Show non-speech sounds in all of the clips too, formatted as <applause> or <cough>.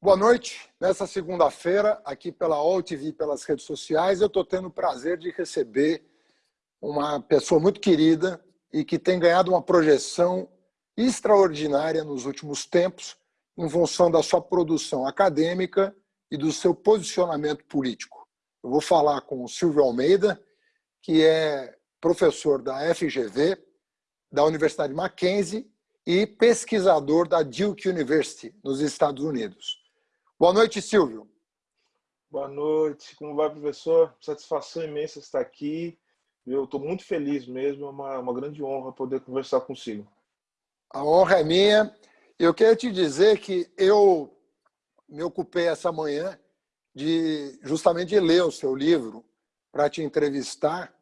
Boa noite. Nessa segunda-feira, aqui pela All TV, pelas redes sociais, eu estou tendo o prazer de receber uma pessoa muito querida e que tem ganhado uma projeção extraordinária nos últimos tempos em função da sua produção acadêmica e do seu posicionamento político. Eu vou falar com o Silvio Almeida, que é professor da FGV, da Universidade Mackenzie e pesquisador da Duke University, nos Estados Unidos. Boa noite, Silvio. Boa noite. Como vai, professor? Satisfação imensa estar aqui. Eu estou muito feliz mesmo. É uma, uma grande honra poder conversar consigo. A honra é minha. Eu quero te dizer que eu me ocupei essa manhã de justamente de ler o seu livro para te entrevistar.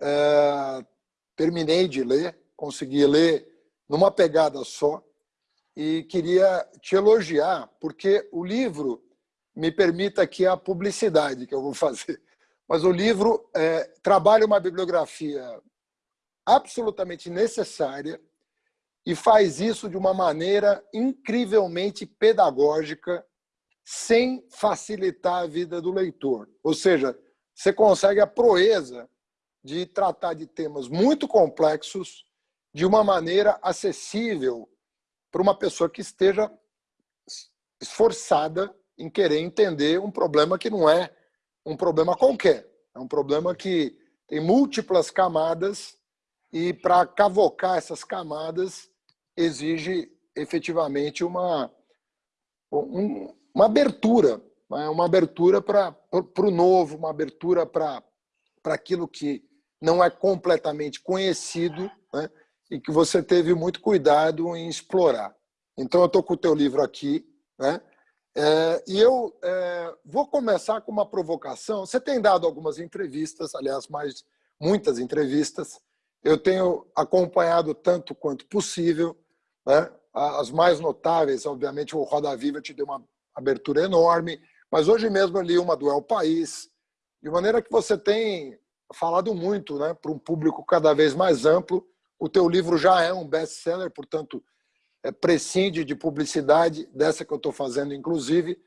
É, terminei de ler, consegui ler numa pegada só e queria te elogiar, porque o livro, me permita aqui a publicidade que eu vou fazer, <laughs> mas o livro é, trabalha uma bibliografia absolutamente necessária e faz isso de uma maneira incrivelmente pedagógica, sem facilitar a vida do leitor. Ou seja, você consegue a proeza de tratar de temas muito complexos de uma maneira acessível para uma pessoa que esteja esforçada em querer entender um problema que não é um problema qualquer. É um problema que tem múltiplas camadas e para cavocar essas camadas exige efetivamente uma, uma abertura, né? uma abertura para o novo, uma abertura para aquilo que não é completamente conhecido, né? e que você teve muito cuidado em explorar. Então, eu estou com o teu livro aqui, né? É, e eu é, vou começar com uma provocação. Você tem dado algumas entrevistas, aliás, mais muitas entrevistas. Eu tenho acompanhado tanto quanto possível. Né? As mais notáveis, obviamente, o Roda Viva te deu uma abertura enorme, mas hoje mesmo eu li uma do El País, de maneira que você tem falado muito né, para um público cada vez mais amplo. O teu livro já é um best-seller, portanto, é, prescinde de publicidade, dessa que eu estou fazendo, inclusive,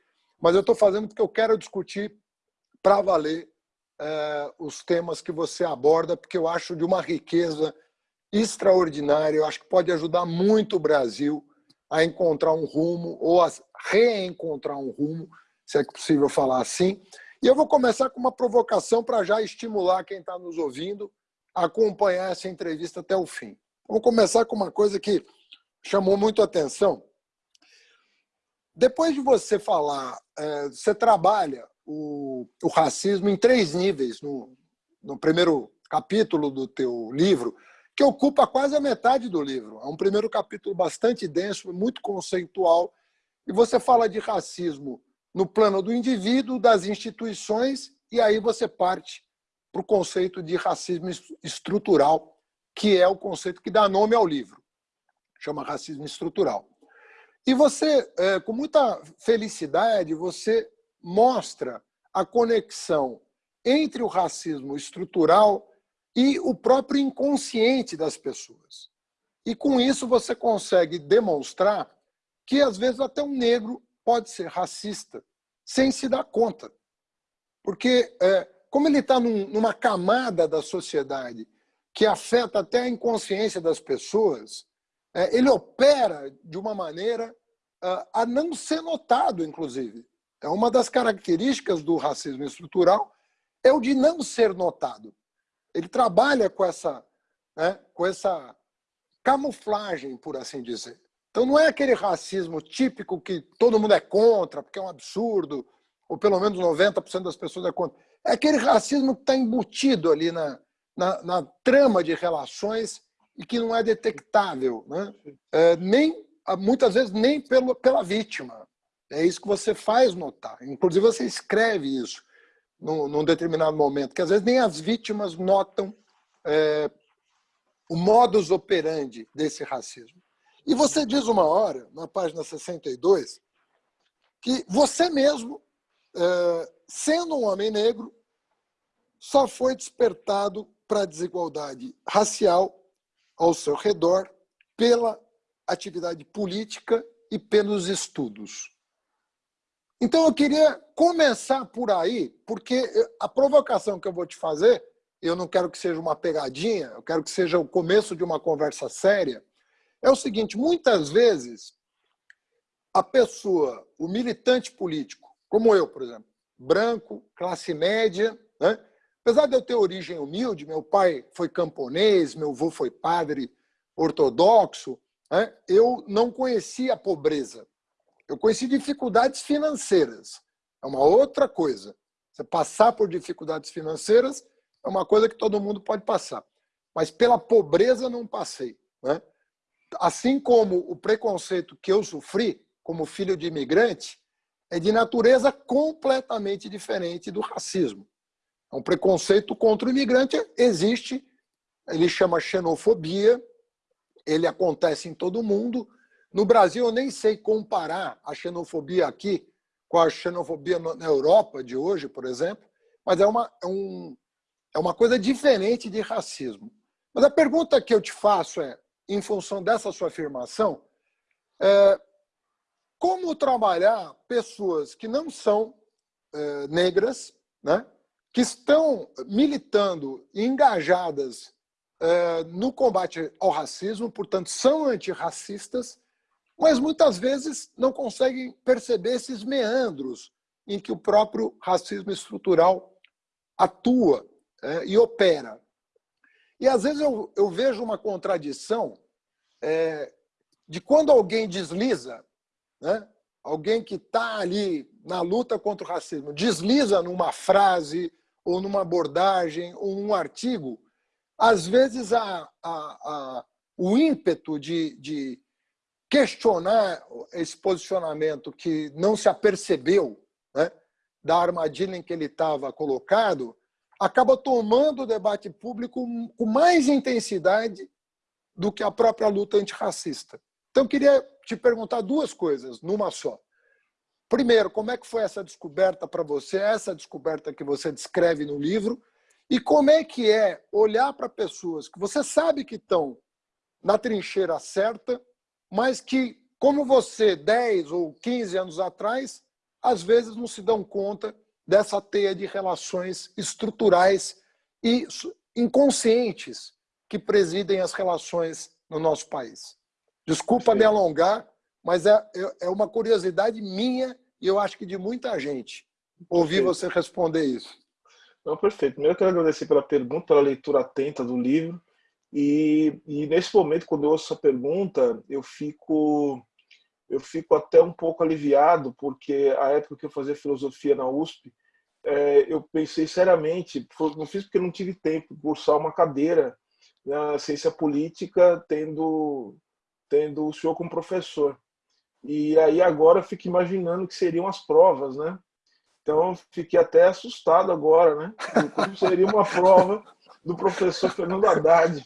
mas eu estou fazendo porque eu quero discutir para valer é, os temas que você aborda, porque eu acho de uma riqueza extraordinária, eu acho que pode ajudar muito o Brasil a encontrar um rumo, ou a reencontrar um rumo, se é possível falar assim. E eu vou começar com uma provocação para já estimular quem está nos ouvindo acompanhar essa entrevista até o fim. Vamos começar com uma coisa que chamou muito a atenção. Depois de você falar, é, você trabalha o, o, racismo em três níveis no, no primeiro capítulo do teu livro, que ocupa quase a metade do livro. É um primeiro capítulo bastante denso, muito conceitual, e você fala de racismo no plano do indivíduo, das instituições, e aí você parte para o conceito de racismo estrutural, que é o conceito que dá nome ao livro. Chama racismo estrutural. E você, é, com muita felicidade, você mostra a conexão entre o racismo estrutural e o próprio inconsciente das pessoas. E com isso você consegue demonstrar que, às vezes, até um negro pode ser racista, sem se dar conta. Porque é, como ele está num, numa camada da sociedade que afeta até a inconsciência das pessoas, é, ele opera de uma maneira uh, a não ser notado, inclusive. É uma das características do racismo estrutural é o de não ser notado. Ele trabalha com essa, né, com essa camuflagem, por assim dizer. Então não é aquele racismo típico que todo mundo é contra, porque é um absurdo, ou pelo menos 90% das pessoas é contra. É aquele racismo que está embutido ali na, na, na, trama de relações e que não é detectável, né? É, nem, muitas vezes nem pelo, pela vítima. É isso que você faz notar. Inclusive, você escreve isso num, num determinado momento, que às vezes nem as vítimas notam é, o modus operandi desse racismo. E você diz uma hora, na página 62, que você mesmo é, sendo um homem negro, só foi despertado para a desigualdade racial ao seu redor pela atividade política e pelos estudos. Então eu queria começar por aí, porque a provocação que eu vou te fazer, eu não quero que seja uma pegadinha, eu quero que seja o começo de uma conversa séria, é o seguinte, muitas vezes a pessoa, o militante político, como eu, por exemplo, branco, classe média, né? apesar de eu ter origem humilde, meu pai foi camponês, meu avô foi padre ortodoxo, né? eu não conhecia a pobreza. Eu conheci dificuldades financeiras. É uma outra coisa. Você passar por dificuldades financeiras é uma coisa que todo mundo pode passar. Mas pela pobreza não passei. Né? Assim como o preconceito que eu sofri como filho de imigrante é de natureza completamente diferente do racismo. É um preconceito contra o imigrante existe, ele chama xenofobia, ele acontece em todo mundo, no Brasil, eu nem sei comparar a xenofobia aqui com a xenofobia na Europa de hoje, por exemplo, mas é uma, é, um, é uma coisa diferente de racismo. Mas a pergunta que eu te faço é, em função dessa sua afirmação, é, como trabalhar pessoas que não são é, negras, né, que estão militando e engajadas é, no combate ao racismo, portanto, são antirracistas, mas muitas vezes não conseguem perceber esses meandros em que o próprio racismo estrutural atua é, e opera. E às vezes eu, eu vejo uma contradição é, de quando alguém desliza, né, alguém que está ali na luta contra o racismo, desliza numa frase, ou numa abordagem, ou num artigo, às vezes a, a, a, o ímpeto de, de questionar esse posicionamento que não se apercebeu né, da armadilha em que ele estava colocado, acaba tomando o debate público com mais intensidade do que a própria luta antirracista. Então, eu queria te perguntar duas coisas, numa só. Primeiro, como é que foi essa descoberta para você, essa descoberta que você descreve no livro, e como é que é olhar para pessoas que você sabe que estão na trincheira certa, mas que, como você, 10 ou 15 anos atrás, às vezes não se dão conta dessa teia de relações estruturais e inconscientes que presidem as relações no nosso país. Desculpa me alongar, mas é, é, é uma curiosidade minha e eu acho que de muita gente ouvir você responder isso. Não, perfeito. Primeiro eu quero agradecer pela pergunta, pela leitura atenta do livro. E, e, nesse momento, quando eu ouço essa pergunta, eu fico, eu fico até um pouco aliviado, porque a época que eu fazia filosofia na USP, é, eu pensei seriamente, não fiz porque não tive tempo cursar uma cadeira na ciência política, tendo, tendo o senhor como professor. E aí agora eu fico imaginando que seriam as provas, né? Então fiquei até assustado agora, né? Como seria uma <laughs> prova do professor Fernando Haddad.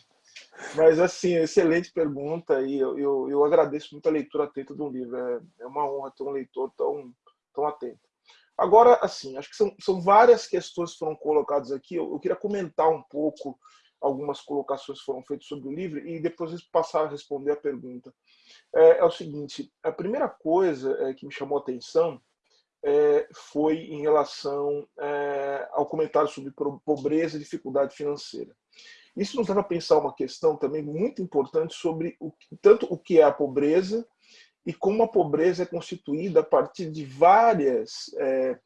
Mas, assim, excelente pergunta e eu, eu, eu, agradeço muito a leitura atenta do livro. É, é uma honra ter um leitor tão, tão atento. Agora, assim, acho que são, são várias questões que foram colocadas aqui. Eu, eu queria comentar um pouco algumas colocações que foram feitas sobre o livro e depois passar a responder a pergunta. É, é o seguinte, a primeira coisa é, que me chamou a atenção é, foi em relação é, ao comentário sobre pobreza e dificuldade financeira. Isso nos leva a pensar uma questão também muito importante sobre o, tanto o que é a pobreza e como a pobreza é constituída a partir de várias, é,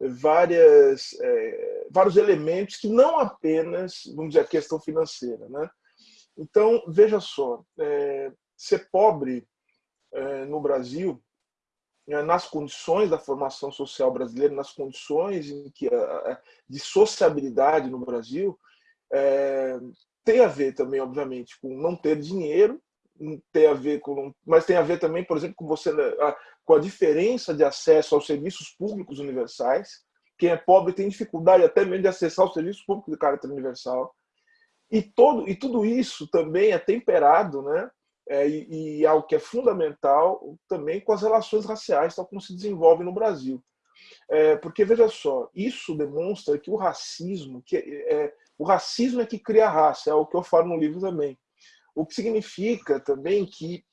várias, é, vários elementos que não apenas, vamos dizer, a questão financeira. Né? Então, veja só, é, ser pobre é, no Brasil, é, nas condições da formação social brasileira, nas condições em que de sociabilidade no Brasil, é, tem a ver também, obviamente, com não ter dinheiro, tem a ver com, mas tem a ver também, por exemplo, com você com a diferença de acesso aos serviços públicos universais. Quem é pobre tem dificuldade até mesmo de acessar os serviços públicos de caráter universal. E todo e tudo isso também é temperado, né? É, e, e algo que é fundamental também com as relações raciais, tal como se desenvolve no Brasil. É, porque veja só, isso demonstra que o racismo, que é, o racismo é que cria raça, é o que eu falo no livro também. O que significa também que,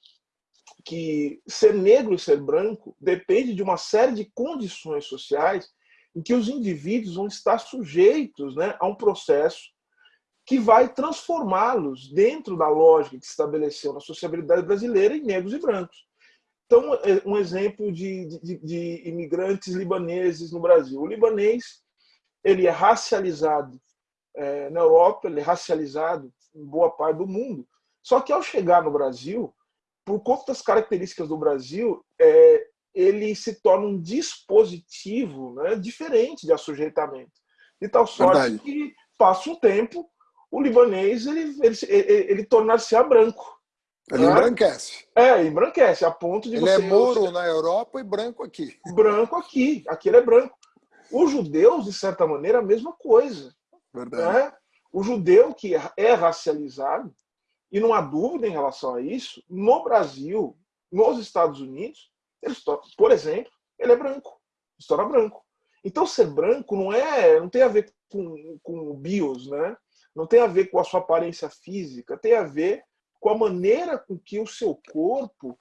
que ser negro e ser branco depende de uma série de condições sociais em que os indivíduos vão estar sujeitos né, a um processo que vai transformá-los dentro da lógica que se estabeleceu na sociabilidade brasileira em negros e brancos. Então, é, um exemplo de, de, de imigrantes libaneses no Brasil. O libanês ele é racializado é, na Europa, ele é racializado em boa parte do mundo. Só que ao chegar no Brasil, por conta das características do Brasil, é, ele se torna um dispositivo né, diferente de assujeitamento. De tal sorte Verdade. que passa um tempo, o libanês ele, ele, ele, ele tornar-se branco. Ele né? embranquece. É, embranquece, a ponto de ele você... Ele é mouro na Europa e branco aqui. Branco aqui, aqui ele é branco. Os judeus, de certa maneira, a mesma coisa. Verdade. Né? O judeu que é racializado, e não há dúvida em relação a isso, no Brasil, nos Estados Unidos, ele, por exemplo, ele é branco, estoura branco. Então, ser branco não é, não tem a ver com, com o bios, né? Não tem a ver com a sua aparência física, tem a ver com a maneira com que o seu corpo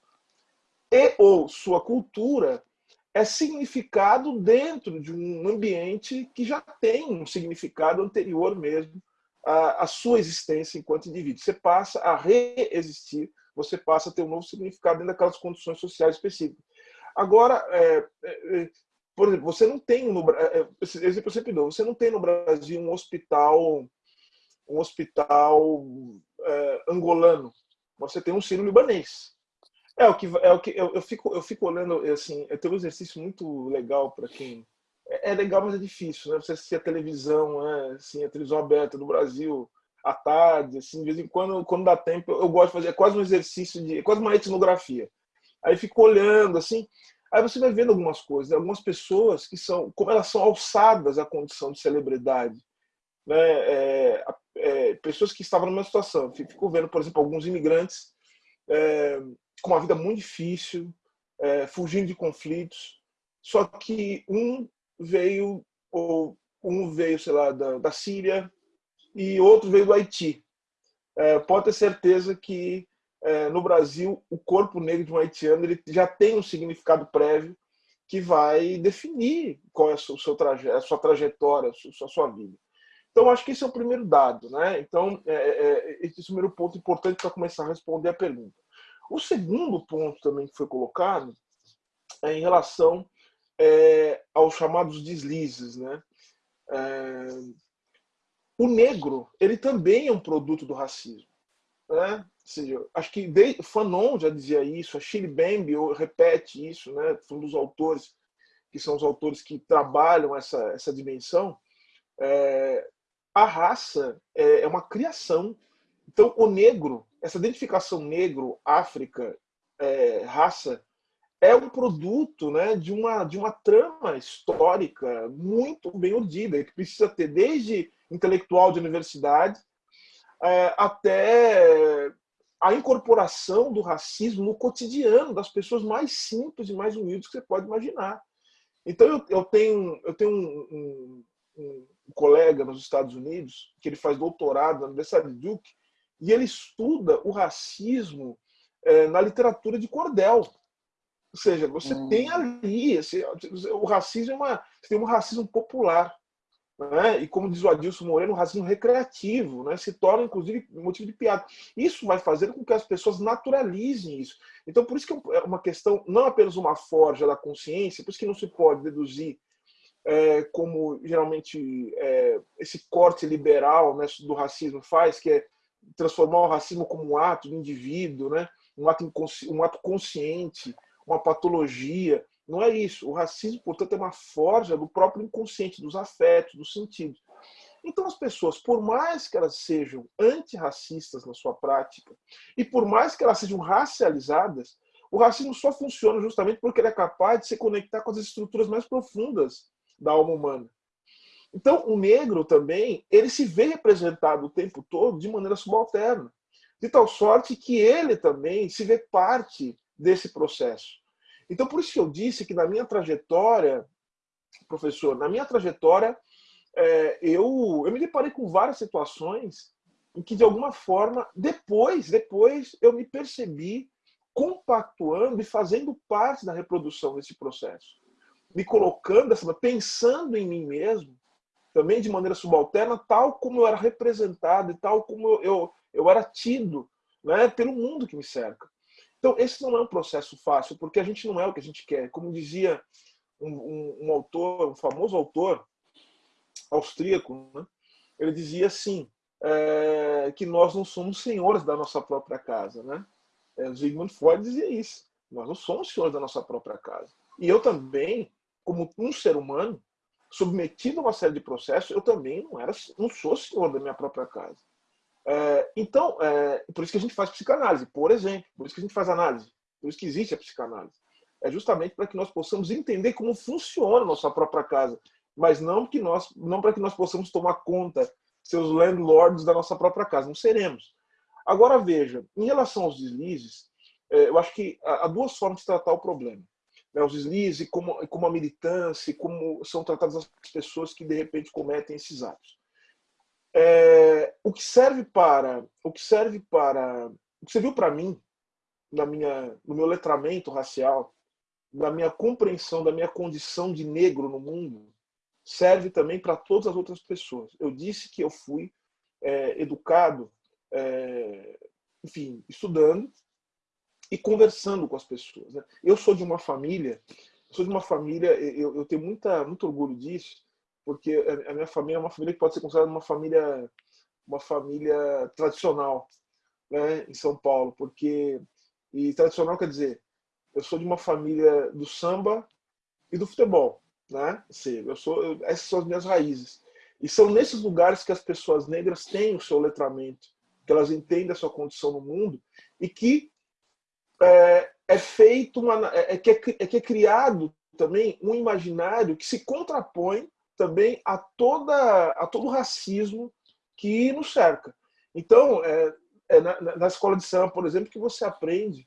e ou sua cultura é significado dentro de um ambiente que já tem um significado anterior mesmo à, à sua existência enquanto indivíduo. Você passa a reexistir, você passa a ter um novo significado dentro daquelas condições sociais específicas. Agora, é, é, é por exemplo, você não tem no é, é, exemplo sempre dou, você não tem no Brasil um hospital um hospital é, angolano, você tem um sírio-libanês. É o que é o que eu, eu, fico eu fico olhando assim, é ter um exercício muito legal para quem é, é, legal, mas é difícil, né? Você assistir a televisão, né? assim, a televisão aberta do Brasil à tarde, assim, de vez em quando, quando dá tempo, eu, eu gosto de fazer é quase um exercício de, é quase uma etnografia. Aí fico olhando assim, aí você vai vendo algumas coisas, algumas pessoas que são, como elas são alçadas à condição de celebridade né, é, é, pessoas que estavam numa situação. Fico vendo, por exemplo, alguns imigrantes é, com uma vida muito difícil, é, fugindo de conflitos, só que um veio, ou um veio, sei lá, da, da Síria e outro veio do Haiti. É, pode ter certeza que é, no Brasil o corpo negro de um haitiano ele já tem um significado prévio que vai definir qual é seu, traje a sua trajetória, a sua, a sua vida. Então, acho que esse é o primeiro dado. Né? Então, é, é, é esse é o primeiro ponto importante para começar a responder a pergunta. O segundo ponto também que foi colocado é em relação é, aos chamados deslizes. Né? É, o negro ele também é um produto do racismo. Né? Seja, acho que de, Fanon já dizia isso, a Shirley Bambi repete isso, né? um dos autores que são os autores que trabalham essa, essa dimensão. É, a raça é, é uma criação. Então, o negro, essa identificação negro, África, é, raça, é um produto né, de, uma, de uma trama histórica muito bem urdida, que precisa ter desde intelectual de universidade é, até a incorporação do racismo no cotidiano das pessoas mais simples e mais humildes que você pode imaginar. Então, eu, eu tenho, eu tenho um, um, um colega nos Estados Unidos, que ele faz doutorado na Universidade de Duke, e ele estuda o racismo é, na literatura de cordel. Ou seja, você hum. tem ali, esse, o racismo é uma, tem um racismo popular. Né? E como diz o Adilson Moreno, o racismo recreativo, né? se torna, inclusive, motivo de piada. Isso vai fazer com que as pessoas naturalizem isso. Então, por isso que é uma questão, não apenas uma forja da consciência, por isso que não se pode deduzir é, como geralmente é, esse corte liberal né, do racismo faz, que é transformar o racismo como um ato do indivíduo, né, um, ato um ato consciente, uma patologia. Não é isso. O racismo, portanto, é uma forja do próprio inconsciente, dos afetos, dos sentidos. Então, as pessoas, por mais que elas sejam antirracistas na sua prática, e por mais que elas sejam racializadas, o racismo só funciona justamente porque ele é capaz de se conectar com as estruturas mais profundas da alma humana. Então, o negro também, ele se vê representado o tempo todo de maneira subalterna, de tal sorte que ele também se vê parte desse processo. Então, por isso que eu disse que na minha trajetória, professor, na minha trajetória, é, eu, eu me deparei com várias situações em que de alguma forma depois, depois eu me percebi compactuando e fazendo parte da reprodução desse processo, me colocando, pensando em mim mesmo, também de maneira subalterna, tal como eu era representado e tal como eu, eu, eu era tido né, pelo mundo que me cerca. Então, esse não é um processo fácil, porque a gente não é o que a gente quer. Como dizia um, um, um autor, um famoso autor austríaco, né? ele dizia assim, é, que nós não somos senhores da nossa própria casa. Né? É, Sigmund Freud dizia isso. Nós não somos senhores da nossa própria casa. E eu também, como um ser humano, submetido a uma série de processos, eu também não, era, não sou senhor da minha própria casa. É, então, é, por isso que a gente faz psicanálise, por exemplo, por isso que a gente faz análise, por isso que existe a psicanálise. É justamente para que nós possamos entender como funciona a nossa própria casa, mas não, que nós, não para que nós possamos tomar conta, seus landlords da nossa própria casa, não seremos. Agora veja, em relação aos deslizes, é, eu acho que há duas formas de tratar o problema. Né, os deslizes, como, como a militância, como são tratadas as pessoas que de repente cometem esses atos. É, o que serve para o que serve para o que você viu para mim na minha no meu letramento racial na minha compreensão da minha condição de negro no mundo serve também para todas as outras pessoas eu disse que eu fui é, educado é, enfim estudando e conversando com as pessoas né? eu sou de uma família sou de uma família eu, eu tenho muita muito orgulho disso porque a minha família é uma família que pode ser considerada uma família uma família tradicional né, em São Paulo, porque e tradicional quer dizer eu sou de uma família do samba e do futebol, né? Assim, eu sou eu, essas são as minhas raízes e são nesses lugares que as pessoas negras têm o seu letramento, que elas entendem a sua condição no mundo e que é, é feito uma é, é, que é, é que é criado também um imaginário que se contrapõe também a, toda, a todo o racismo que nos cerca. Então, é, é na, na, escola de samba, por exemplo, que você aprende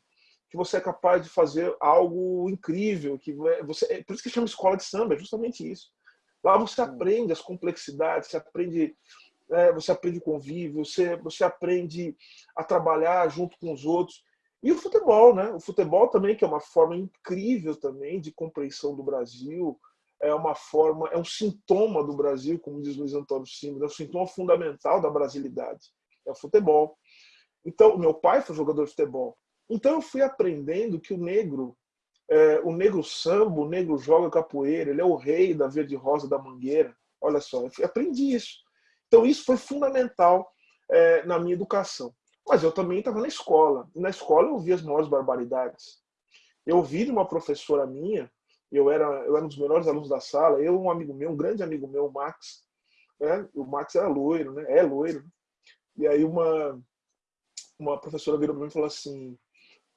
que você é capaz de fazer algo incrível, que você, é, por isso que chama escola de samba, é justamente isso. Lá você aprende as complexidades, você aprende, é, você aprende convívio, você, você aprende a trabalhar junto com os outros. E o futebol, né? O futebol também, que é uma forma incrível também de compreensão do Brasil, é uma forma, é um sintoma do Brasil, como diz Luiz Antônio Simas, é um sintoma fundamental da brasilidade, é o futebol. Então, meu pai foi jogador de futebol. Então eu fui aprendendo que o negro, é, o negro samba, o negro joga capoeira, ele é o rei da verde rosa da mangueira. Olha só, eu aprendi isso. Então isso foi fundamental é, na minha educação. Mas eu também estava na escola. E na escola eu ouvi as maiores barbaridades. Eu ouvi de uma professora minha eu era, eu era um dos melhores alunos da sala, eu um amigo meu, um grande amigo meu, o Max, né? o Max era loiro, né? é loiro, e aí uma, uma professora virou para mim e falou assim,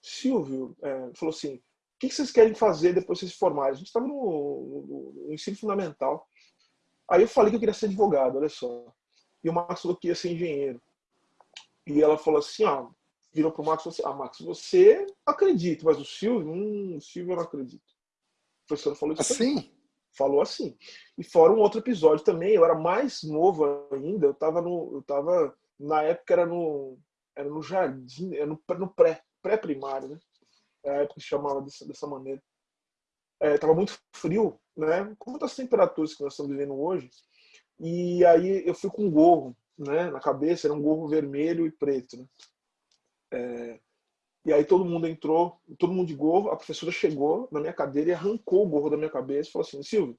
Silvio, é, falou assim, o que vocês querem fazer depois vocês se formarem? A gente estava no, no, no, ensino fundamental. Aí eu falei que eu queria ser advogado, olha só. E o Max falou que ia ser engenheiro. E ela falou assim, ó, virou pro Max e falou assim, ah, Max, você acredita, mas o Silvio, hum, o Silvio eu não acredito. A professora falou isso assim? Também. Falou assim. E fora um outro episódio também, eu era mais novo ainda, eu estava no. Eu tava, na época era no. Era no jardim, era no, no pré, pré-primário, né? É a época que chamava dessa, dessa maneira. É, tava muito frio, né? Com muitas temperaturas que nós estamos vivendo hoje. E aí eu fui com um gorro, né? Na cabeça, era um gorro vermelho e preto, né? É, e aí todo mundo entrou, todo mundo de gorro, a professora chegou na minha cadeira e arrancou o gorro da minha cabeça e falou assim, Silvio,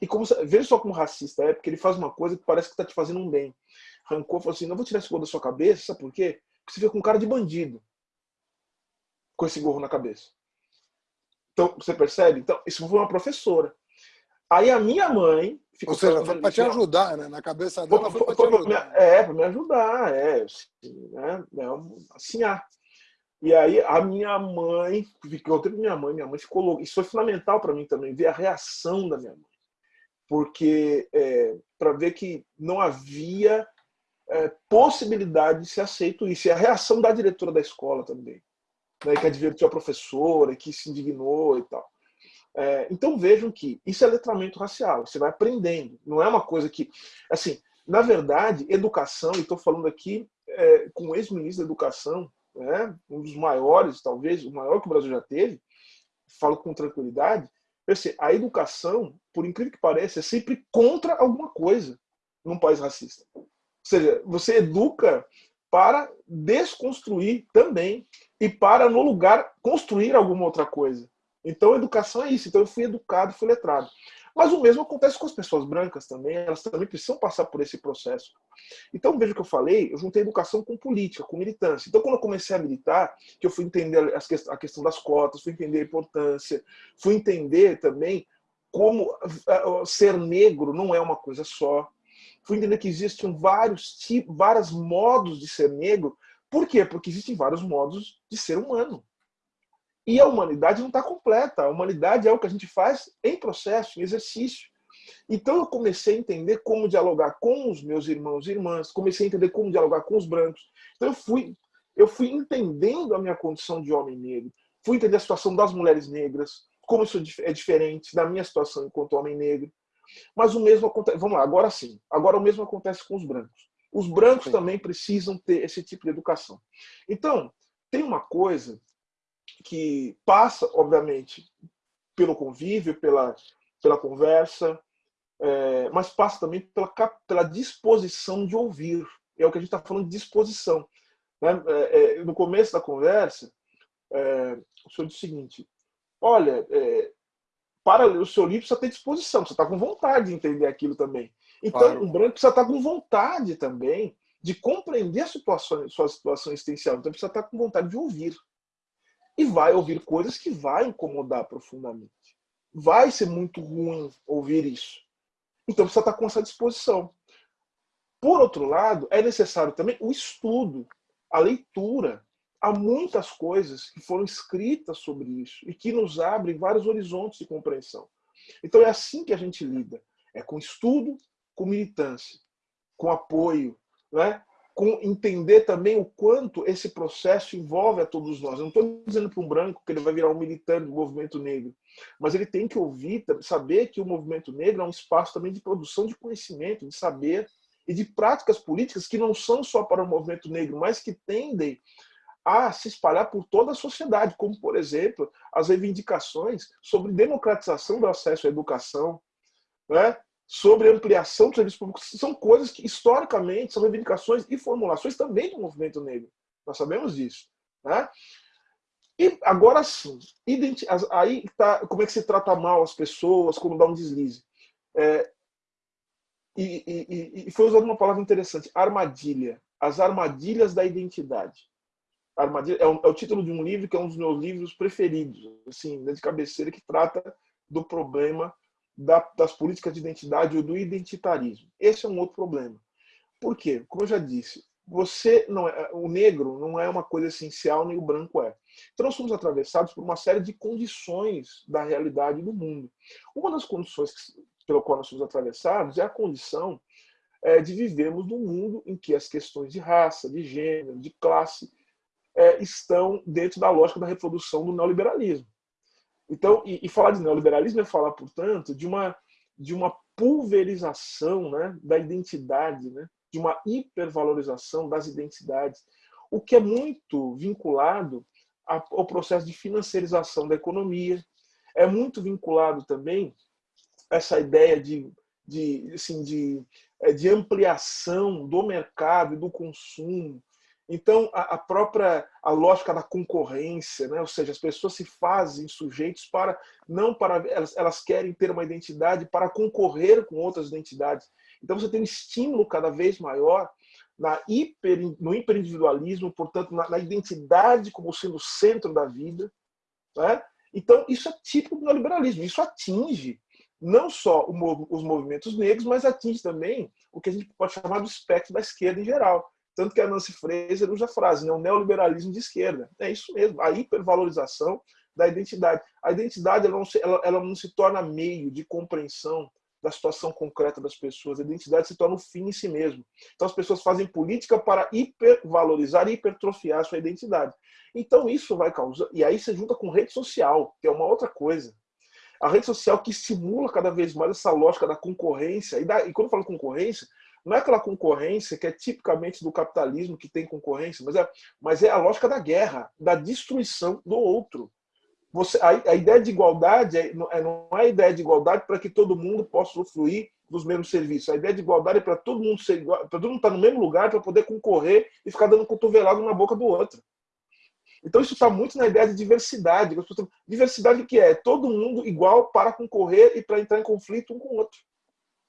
e como, veja só como racista é, porque ele faz uma coisa que parece que está te fazendo um bem. Arrancou e falou assim, não vou tirar esse gorro da sua cabeça, sabe por quê? Porque você fica com cara de bandido com esse gorro na cabeça. Então, você percebe? Então, isso foi uma professora. Aí a minha mãe... Ficou Ou seja, foi para te ajudar, né? Na cabeça dela foi, foi para te ajudar. É, para me ajudar, é. Assim, né? É assim, ah, e aí a minha mãe, ficou tempo minha mãe, minha mãe ficou louca. Isso foi fundamental para mim também, ver a reação da minha mãe. Porque é, para ver que não havia é, possibilidade de ser aceito isso. E a reação da diretora da escola também, né, que advertiu a professora, que se indignou e tal. É, então vejam que isso é letramento racial, você vai aprendendo. Não é uma coisa que. Assim, Na verdade, educação, e estou falando aqui é, com o ex-ministro da Educação, né, um dos maiores, talvez, o maior que o Brasil já teve, falo com tranquilidade, a educação, por incrível que pareça, é sempre contra alguma coisa num país racista. Ou seja, você educa para desconstruir também e para, no lugar, construir alguma outra coisa. Então, educação é isso. Então, eu fui educado, fui letrado. Mas o mesmo acontece com as pessoas brancas também, elas também precisam passar por esse processo. Então, veja o que eu falei, eu juntei educação com política, com militância. Então, quando eu comecei a militar, que eu fui entender a questão das cotas, fui entender a importância, fui entender também como ser negro não é uma coisa só. Fui entender que existem vários tipos, vários modos de ser negro. Por quê? Porque existem vários modos de ser humano. E a humanidade não está completa. A humanidade é o que a gente faz em processo, em exercício. Então eu comecei a entender como dialogar com os meus irmãos e irmãs, comecei a entender como dialogar com os brancos. Então eu fui, eu fui entendendo a minha condição de homem negro, fui entender a situação das mulheres negras, como isso é diferente da minha situação enquanto homem negro. Mas o mesmo acontece, vamos lá, agora sim, agora o mesmo acontece com os brancos. Os brancos sim. também precisam ter esse tipo de educação. Então, tem uma coisa que passa, obviamente, pelo convívio, pela, pela conversa, é, mas passa também pela, pela disposição de ouvir. É o que a gente está falando de disposição. Né? É, é, no começo da conversa, é, o senhor disse o seguinte, olha, é, para o seu livro, precisa ter disposição, você está com vontade de entender aquilo também. Então, claro. um branco precisa estar tá com vontade também de compreender a situação, sua situação existencial. Então, precisa estar tá com vontade de ouvir e vai ouvir coisas que vai incomodar profundamente. Vai ser muito ruim ouvir isso. Então precisa estar com essa disposição. Por outro lado, é necessário também o estudo, a leitura. Há muitas coisas que foram escritas sobre isso e que nos abrem vários horizontes de compreensão. Então é assim que a gente lida. É com estudo, com militância, com apoio, né? Entender também o quanto esse processo envolve a todos nós. Eu não estou dizendo para um branco que ele vai virar um militante do movimento negro, mas ele tem que ouvir, saber que o movimento negro é um espaço também de produção de conhecimento, de saber e de práticas políticas que não são só para o movimento negro, mas que tendem a se espalhar por toda a sociedade, como, por exemplo, as reivindicações sobre democratização do acesso à educação, né? Sobre ampliação dos serviços públicos, são coisas que, historicamente, são reivindicações e formulações também do movimento negro. Nós sabemos disso. Né? E agora sim, aí tá, como é que se trata mal as pessoas, como dar um deslize. É, e, e, e, foi usada uma palavra interessante, armadilha. As armadilhas da identidade. Armadilha, é, um, é, o título de um livro que é um dos meus livros preferidos, assim, de cabeceira, que trata do problema da, das políticas de identidade ou do identitarismo. Esse é um outro problema. Por quê? Como eu já disse, você não é, o negro não é uma coisa essencial, nem o branco é. Então nós somos atravessados por uma série de condições da realidade do mundo. Uma das condições pela qual nós somos atravessados é a condição é, de vivermos num mundo em que as questões de raça, de gênero, de classe é, estão dentro da lógica da reprodução do neoliberalismo. Então, e, e, falar de neoliberalismo é falar, portanto, de uma, de uma pulverização né, da identidade, né, de uma hipervalorização das identidades, o que é muito vinculado ao processo de financiarização da economia, é muito vinculado também a essa ideia de, de, assim, de, é, de ampliação do mercado e do consumo, então, a, a, própria a lógica da concorrência, né? ou seja, as pessoas se fazem sujeitos para não para elas, elas querem ter uma identidade para concorrer com outras identidades. Então, você tem um estímulo cada vez maior na hiper, no hiperindividualismo, portanto, na, na identidade como sendo o centro da vida. Né? Então, isso é típico do neoliberalismo. Isso atinge não só os movimentos negros, mas atinge também o que a gente pode chamar do espectro da esquerda em geral. Tanto que a Nancy Fraser usa a frase, né, o neoliberalismo de esquerda. É isso mesmo, a hipervalorização da identidade. A identidade ela não, se, ela, ela não se torna meio de compreensão da situação concreta das pessoas. A identidade se torna o fim em si mesmo. Então as pessoas fazem política para hipervalorizar e hipertrofiar a sua identidade. Então isso vai causar... E aí você junta com rede social, que é uma outra coisa. A rede social que estimula cada vez mais essa lógica da concorrência. E, da, e quando eu falo concorrência, não é aquela concorrência que é tipicamente do capitalismo que tem concorrência, mas é, mas é a lógica da guerra, da destruição do outro. Você, a, a ideia de igualdade é, não, é, não é a ideia de igualdade para que todo mundo possa usufruir dos mesmos serviços. A ideia de igualdade é para todo mundo ser igual, para todo mundo estar no mesmo lugar para poder concorrer e ficar dando cotovelado na boca do outro. Então isso está muito na ideia de diversidade. Diversidade que é todo mundo igual para concorrer e para entrar em conflito um com o outro.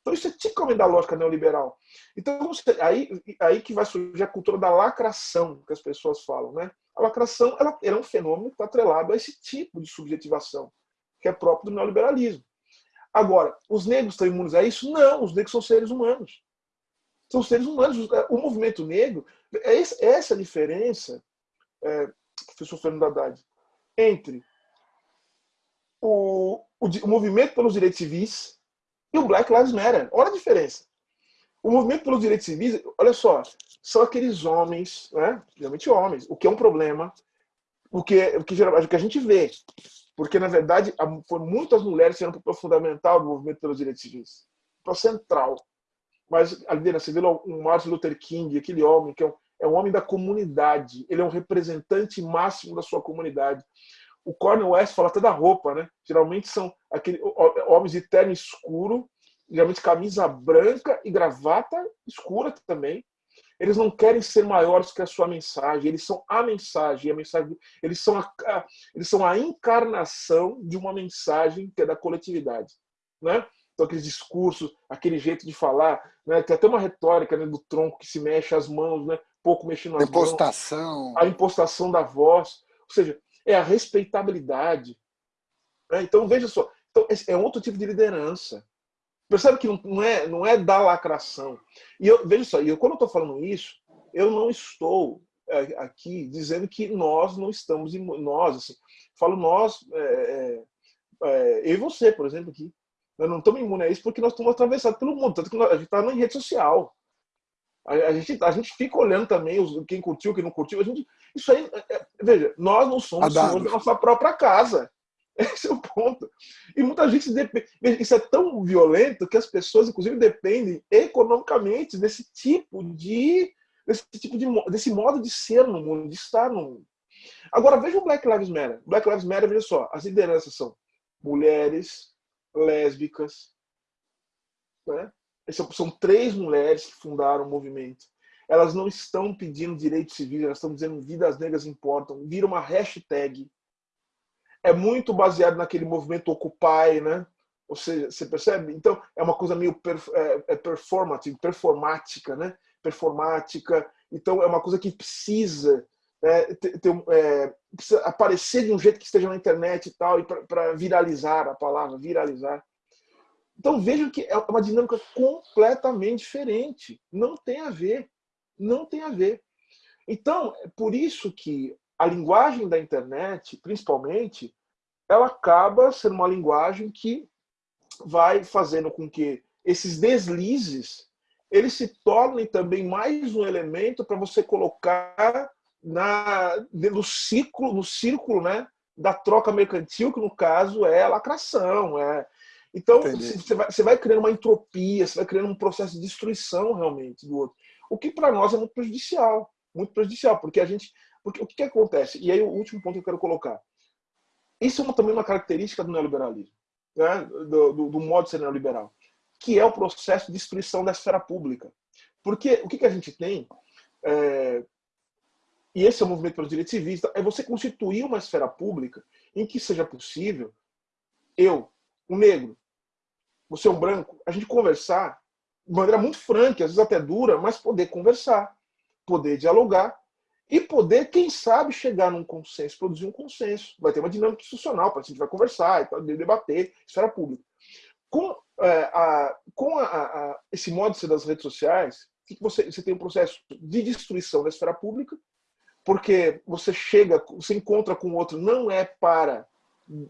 Então isso é tipicamente da lógica neoliberal. Então aí, aí que vai surgir a cultura da lacração que as pessoas falam, né? A lacração ela, ela é um fenômeno que está atrelado a esse tipo de subjetivação, que é próprio do neoliberalismo. Agora, os negros estão imunes a isso? Não, os negros são seres humanos. São seres humanos. O movimento negro, é essa a diferença, é, professor Fernando Haddad, entre o, o, o movimento pelos direitos civis e o Black Lives Matter. Olha a diferença. O movimento pelos direitos civis, olha só, são aqueles homens, né? geralmente homens, o que é um problema, o que, o que, o que a gente vê. Porque, na verdade, foram muitas mulheres eram para o fundamental do movimento pelos direitos civis, o central. Mas a liderança, você vê o Martin Luther King, aquele homem que é um, é um homem da comunidade, ele é um representante máximo da sua comunidade. O Cornel West fala até da roupa, né? Geralmente são aquele, homens de terno escuro, geralmente camisa branca e gravata escura também, eles não querem ser maiores que a sua mensagem, eles são a mensagem, a mensagem eles, são a, a, eles são a encarnação de uma mensagem que é da coletividade. Né? Então, aqueles discursos, aquele jeito de falar, né? tem até uma retórica né, do tronco que se mexe as mãos, né? pouco mexendo as impostação. mãos. A impostação da voz. Ou seja, é a respeitabilidade. Né? Então, veja só, então, é outro tipo de liderança. Percebe que não é, não é da lacração. E eu, veja só, eu, quando eu estou falando isso, eu não estou é, aqui dizendo que nós não estamos, nós, assim, falo nós, é, é, é, eu e você, por exemplo, aqui. Nós não estamos imunes a isso porque nós estamos atravessados pelo mundo, tanto que nós, a gente está na rede social. A, a, gente, a gente fica olhando também os, quem curtiu, quem não curtiu. A gente, isso aí, é, é, veja, nós não somos senhores da nossa própria casa. <laughs> Esse é o ponto. E muita gente depende. Isso é tão violento que as pessoas, inclusive, dependem economicamente desse tipo de. desse tipo de desse modo de ser no mundo, de estar no mundo. Agora veja o Black Lives Matter. Black Lives Matter, veja só, as lideranças são mulheres, lésbicas. Né? São, são três mulheres que fundaram o movimento. Elas não estão pedindo direitos civis, elas estão dizendo vidas negras importam. Vira uma hashtag é muito baseado naquele movimento Occupy, né? Ou seja, você percebe? Então, é uma coisa meio perf é, é performative, performática, né? Performática. Então, é uma coisa que precisa, é, ter, é, precisa aparecer de um jeito que esteja na internet e tal, e para viralizar a palavra, viralizar. Então, vejam que é uma dinâmica completamente diferente. Não tem a ver. Não tem a ver. Então, é por isso que a linguagem da internet, principalmente, ela acaba sendo uma linguagem que vai fazendo com que esses deslizes eles se tornem também mais um elemento para você colocar na, no ciclo, no círculo né, da troca mercantil, que no caso é a lacração. É... Então, você vai, você vai criando uma entropia, você vai criando um processo de destruição realmente do outro. O que para nós é muito prejudicial. Muito prejudicial, porque a gente porque o que, que acontece? E aí o último ponto que eu quero colocar. Isso é uma, também uma característica do neoliberalismo, né? do, do, do, modo de ser neoliberal, que é o processo de destruição da esfera pública. Porque o que, que a gente tem, é, e esse é o movimento pelos direitos civis, é você constituir uma esfera pública em que seja possível eu, um negro, você um branco, a gente conversar de maneira muito franca, às vezes até dura, mas poder conversar, poder dialogar e poder, quem sabe, chegar num consenso, produzir um consenso. Vai ter uma dinâmica institucional, para a gente vai conversar, debater, esfera pública. Com, é, a, com a, a, esse modo de ser das redes sociais, você, você tem um processo de destruição da esfera pública, porque você chega, você encontra com o outro, não é para,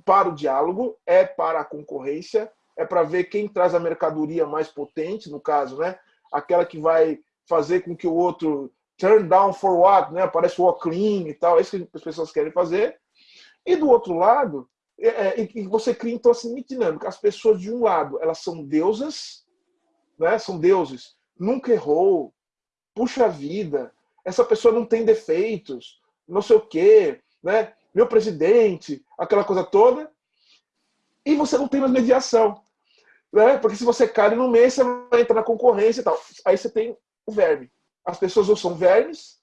para o diálogo, é para a concorrência, é para ver quem traz a mercadoria mais potente, no caso, né? aquela que vai fazer com que o outro turn down for what, né? Aparece o clean e tal, é isso que as pessoas querem fazer. E do outro lado, é, é, você cria então assim dinâmica. As pessoas de um lado, elas são deusas, né? São deuses nunca errou, puxa vida, essa pessoa não tem defeitos, não sei o quê, né? Meu presidente, aquela coisa toda, e você não tem mais mediação. Né? Porque se você cai no mês, você vai entrar na concorrência e tal. Aí você tem o verme. As pessoas ou são vermes,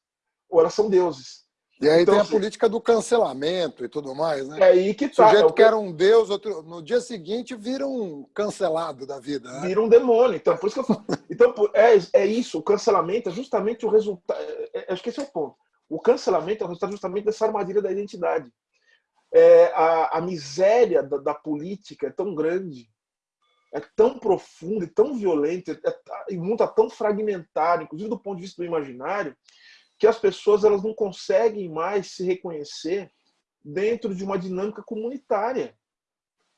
ou elas são deuses. E aí então, tem a política do cancelamento e tudo mais, né? É aí que tá. O sujeito é que era um deus, outro, no dia seguinte vira um cancelado da vida. Né? Vira um demônio. Então, por isso que eu falo. Então, é, é isso, o cancelamento é justamente o resultado. É, é, acho que esse é o ponto. O cancelamento é o resultado justamente dessa armadilha da identidade. É, a, a miséria da, da política é tão grande é tão profundo e tão violento, é, e o mundo está tão fragmentado, inclusive do ponto de vista do imaginário, que as pessoas elas não conseguem mais se reconhecer dentro de uma dinâmica comunitária.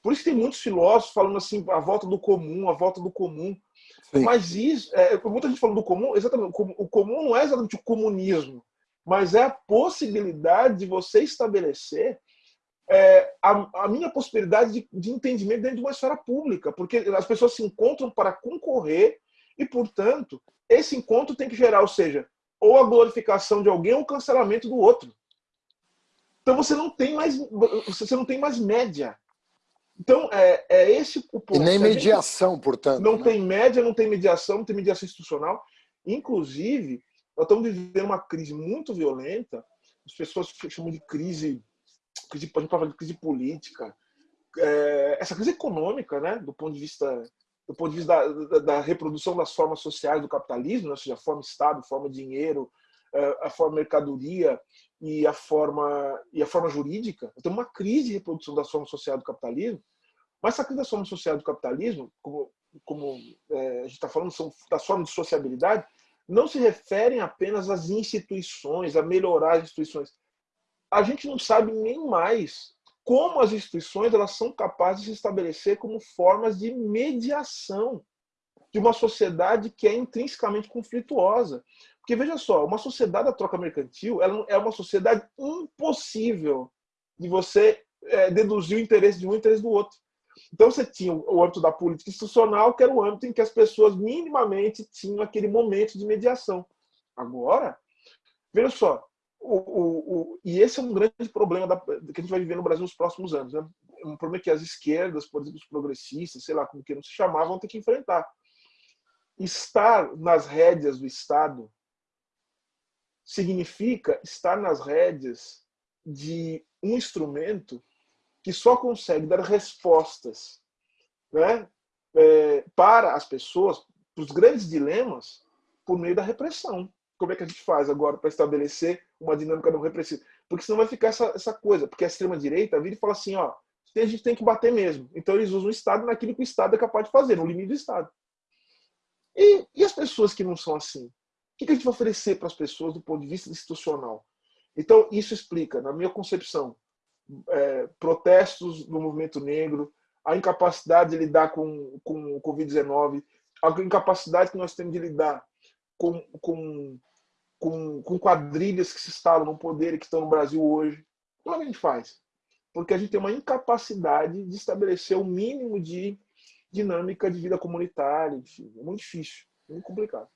Por isso tem muitos filósofos falando assim, a volta do comum, a volta do comum. Sim. Mas isso, é, muita gente falando do comum, exatamente, o comum não é exatamente o comunismo, mas é a possibilidade de você estabelecer é, a, a, minha possibilidade de, de, entendimento dentro de uma esfera pública, porque as pessoas se encontram para concorrer e, portanto, esse encontro tem que gerar, ou seja, ou a glorificação de alguém ou o cancelamento do outro. Então você não tem mais, você não tem mais média. Então é, é esse o ponto. E nem mediação, portanto. Não né? tem média, não tem mediação, não tem mediação institucional. Inclusive, nós estamos vivendo uma crise muito violenta. As pessoas chamam de crise crise, a gente de crise política, é, essa crise econômica, né, do ponto de vista do ponto de vista da, da, da reprodução das formas sociais do capitalismo, né, ou seja, forma Estado, forma dinheiro, é, a forma mercadoria e a forma e a forma jurídica. Tem uma crise de reprodução das formas sociais do capitalismo, mas essa crise das formas sociais do capitalismo, como, como é, a gente está falando, são das formas de sociabilidade, não se referem apenas às instituições, a melhorar as instituições, a gente não sabe nem mais como as instituições elas são capazes de se estabelecer como formas de mediação de uma sociedade que é intrinsecamente conflituosa. Porque veja só, uma sociedade da troca mercantil ela é uma sociedade impossível de você é, deduzir o interesse de um e o interesse do outro. Então você tinha o âmbito da política institucional, que era o âmbito em que as pessoas minimamente tinham aquele momento de mediação. Agora, veja só, o, o, o, e esse é um grande problema da, que a gente vai viver no Brasil nos próximos anos. Né? Um problema que as esquerdas, por exemplo, os progressistas, sei lá como que não se chamar, vão ter que enfrentar. Estar nas rédeas do Estado significa estar nas rédeas de um instrumento que só consegue dar respostas né, é, para as pessoas, para os grandes dilemas, por meio da repressão como é que a gente faz agora para estabelecer uma dinâmica não repressiva? Porque senão vai ficar essa, essa coisa, porque a extrema-direita vira e fala assim, ó, a gente tem que bater mesmo. Então eles usam o Estado naquilo que o Estado é capaz de fazer, no limite do Estado. E, e as pessoas que não são assim? O que a gente vai oferecer para as pessoas do ponto de vista institucional? Então, isso explica, na minha concepção, é, protestos do movimento negro, a incapacidade de lidar com, com o Covid-19, a incapacidade que nós temos de lidar com, com, com, com quadrilhas que se instalam no poder e que estão no Brasil hoje. Como é que a gente faz? Porque a gente tem uma incapacidade de estabelecer o um mínimo de dinâmica de vida comunitária. Enfim, é muito difícil, muito complicado.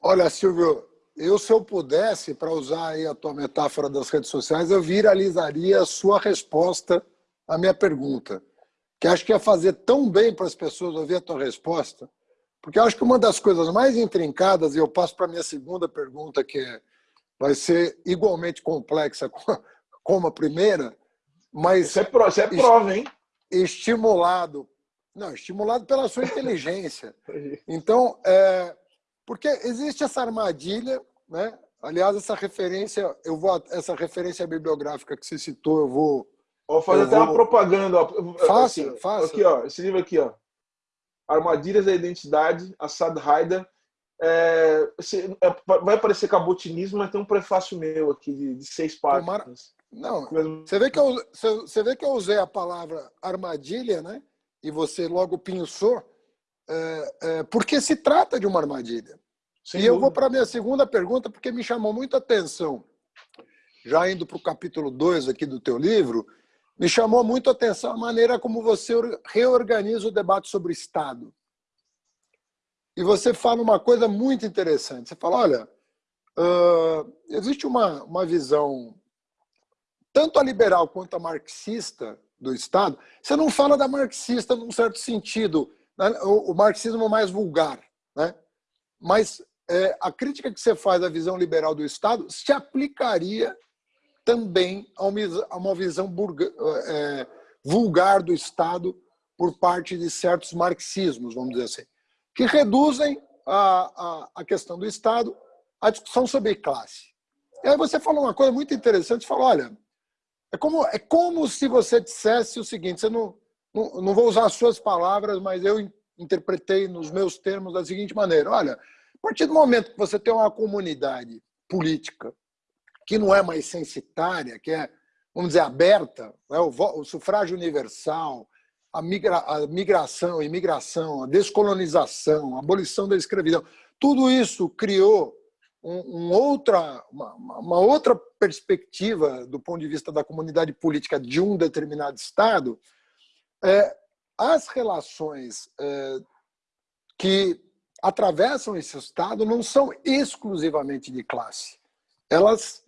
Olha, Silvio, eu se eu pudesse, para usar aí a tua metáfora das redes sociais, eu viralizaria a sua resposta à minha pergunta. Que acho que ia fazer tão bem para as pessoas ouvir a tua resposta, porque eu acho que uma das coisas mais intrincadas, e eu passo para a minha segunda pergunta, que é, vai ser igualmente complexa como a primeira, mas... Isso é, pro, isso é prova, hein? Estimulado. Não, estimulado pela sua inteligência. <laughs> Então, é, porque existe essa armadilha, né? Aliás, essa referência, eu vou essa referência bibliográfica que você citou, eu vou. Vou fazer até vou... uma propaganda. Ó. Faça, assim, faça. Aqui, ó, esse livro aqui, ó. Armadilhas da Identidade, Assad Haider. É, é, vai parecer cabotinismo, mas tem um prefácio meu aqui de, de seis páginas. Não, você vê, que eu, você vê que eu usei a palavra armadilha, né? E você logo pensou, é, é, porque se trata de uma armadilha. Sem e dúvida. eu vou para a minha segunda pergunta, porque me chamou muita atenção. Já indo para o capítulo 2 aqui do teu livro, me chamou muito a atenção a maneira como você reorganiza o debate sobre Estado. e você fala uma coisa muito interessante. Você fala, olha, uh, existe uma, uma visão tanto a liberal quanto a marxista do Estado. Você não fala da marxista num certo sentido, né? o, o, marxismo mais vulgar, né? mas é, a crítica que você faz à visão liberal do Estado se aplicaria também a uma, visão burga, é, vulgar do Estado por parte de certos marxismos, vamos dizer assim, que reduzem a, a, a questão do Estado à discussão sobre classe. E aí você falou uma coisa muito interessante, você falou, olha, é como, é como se você dissesse o seguinte, você não, não, não vou usar as suas palavras, mas eu interpretei nos meus termos da seguinte maneira, olha, a partir do momento que você tem uma comunidade política que não é mais censitária, que é, vamos dizer, aberta, né? o, o sufrágio universal, a, migra, a migração, a imigração, a descolonização, a abolição da escravidão, tudo isso criou um, um outra, uma, uma, outra perspectiva do ponto de vista da comunidade política de um determinado Estado, é, as relações é, que atravessam esse Estado não são exclusivamente de classe. Elas,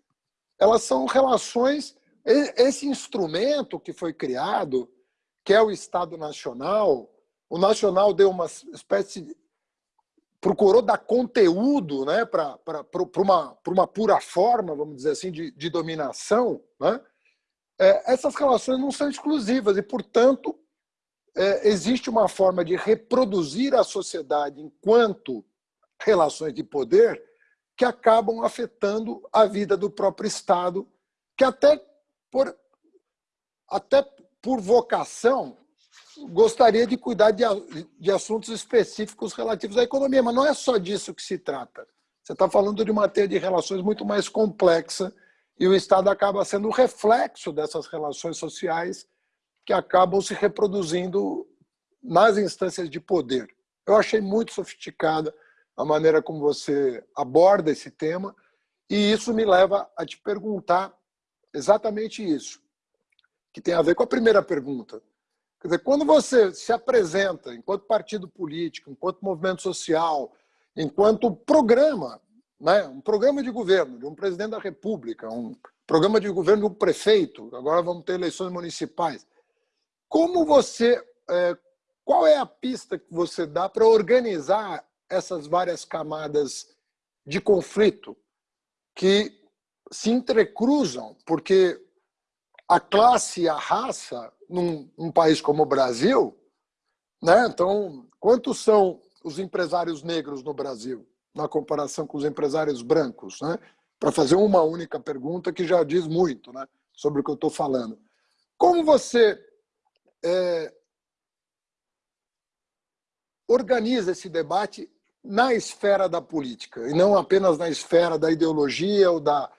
elas são relações... Esse instrumento que foi criado que é o Estado Nacional, o Nacional deu uma espécie de, procurou dar conteúdo né, para uma, uma pura forma, vamos dizer assim, de, de dominação, né? é, essas relações não são exclusivas e, portanto, é, existe uma forma de reproduzir a sociedade enquanto relações de poder que acabam afetando a vida do próprio Estado, que até por, até por vocação, gostaria de cuidar de, de assuntos específicos relativos à economia, mas não é só disso que se trata. Você está falando de uma teia de relações muito mais complexa e o Estado acaba sendo o reflexo dessas relações sociais que acabam se reproduzindo nas instâncias de poder. Eu achei muito sofisticada a maneira como você aborda esse tema e isso me leva a te perguntar exatamente isso que tem a ver com a primeira pergunta. Quer dizer, quando você se apresenta enquanto partido político, enquanto movimento social, enquanto programa, né, um programa de governo de um presidente da República, um programa de governo de um prefeito, agora vamos ter eleições municipais, como você, é, qual é a pista que você dá para organizar essas várias camadas de conflito que se entrecruzam, porque a classe e a raça num, num país como o Brasil, né? Então, quantos são os empresários negros no Brasil, na comparação com os empresários brancos, né? Para fazer uma única pergunta que já diz muito, né? Sobre o que eu estou falando. Como você é, organiza esse debate na esfera da política e não apenas na esfera da ideologia ou da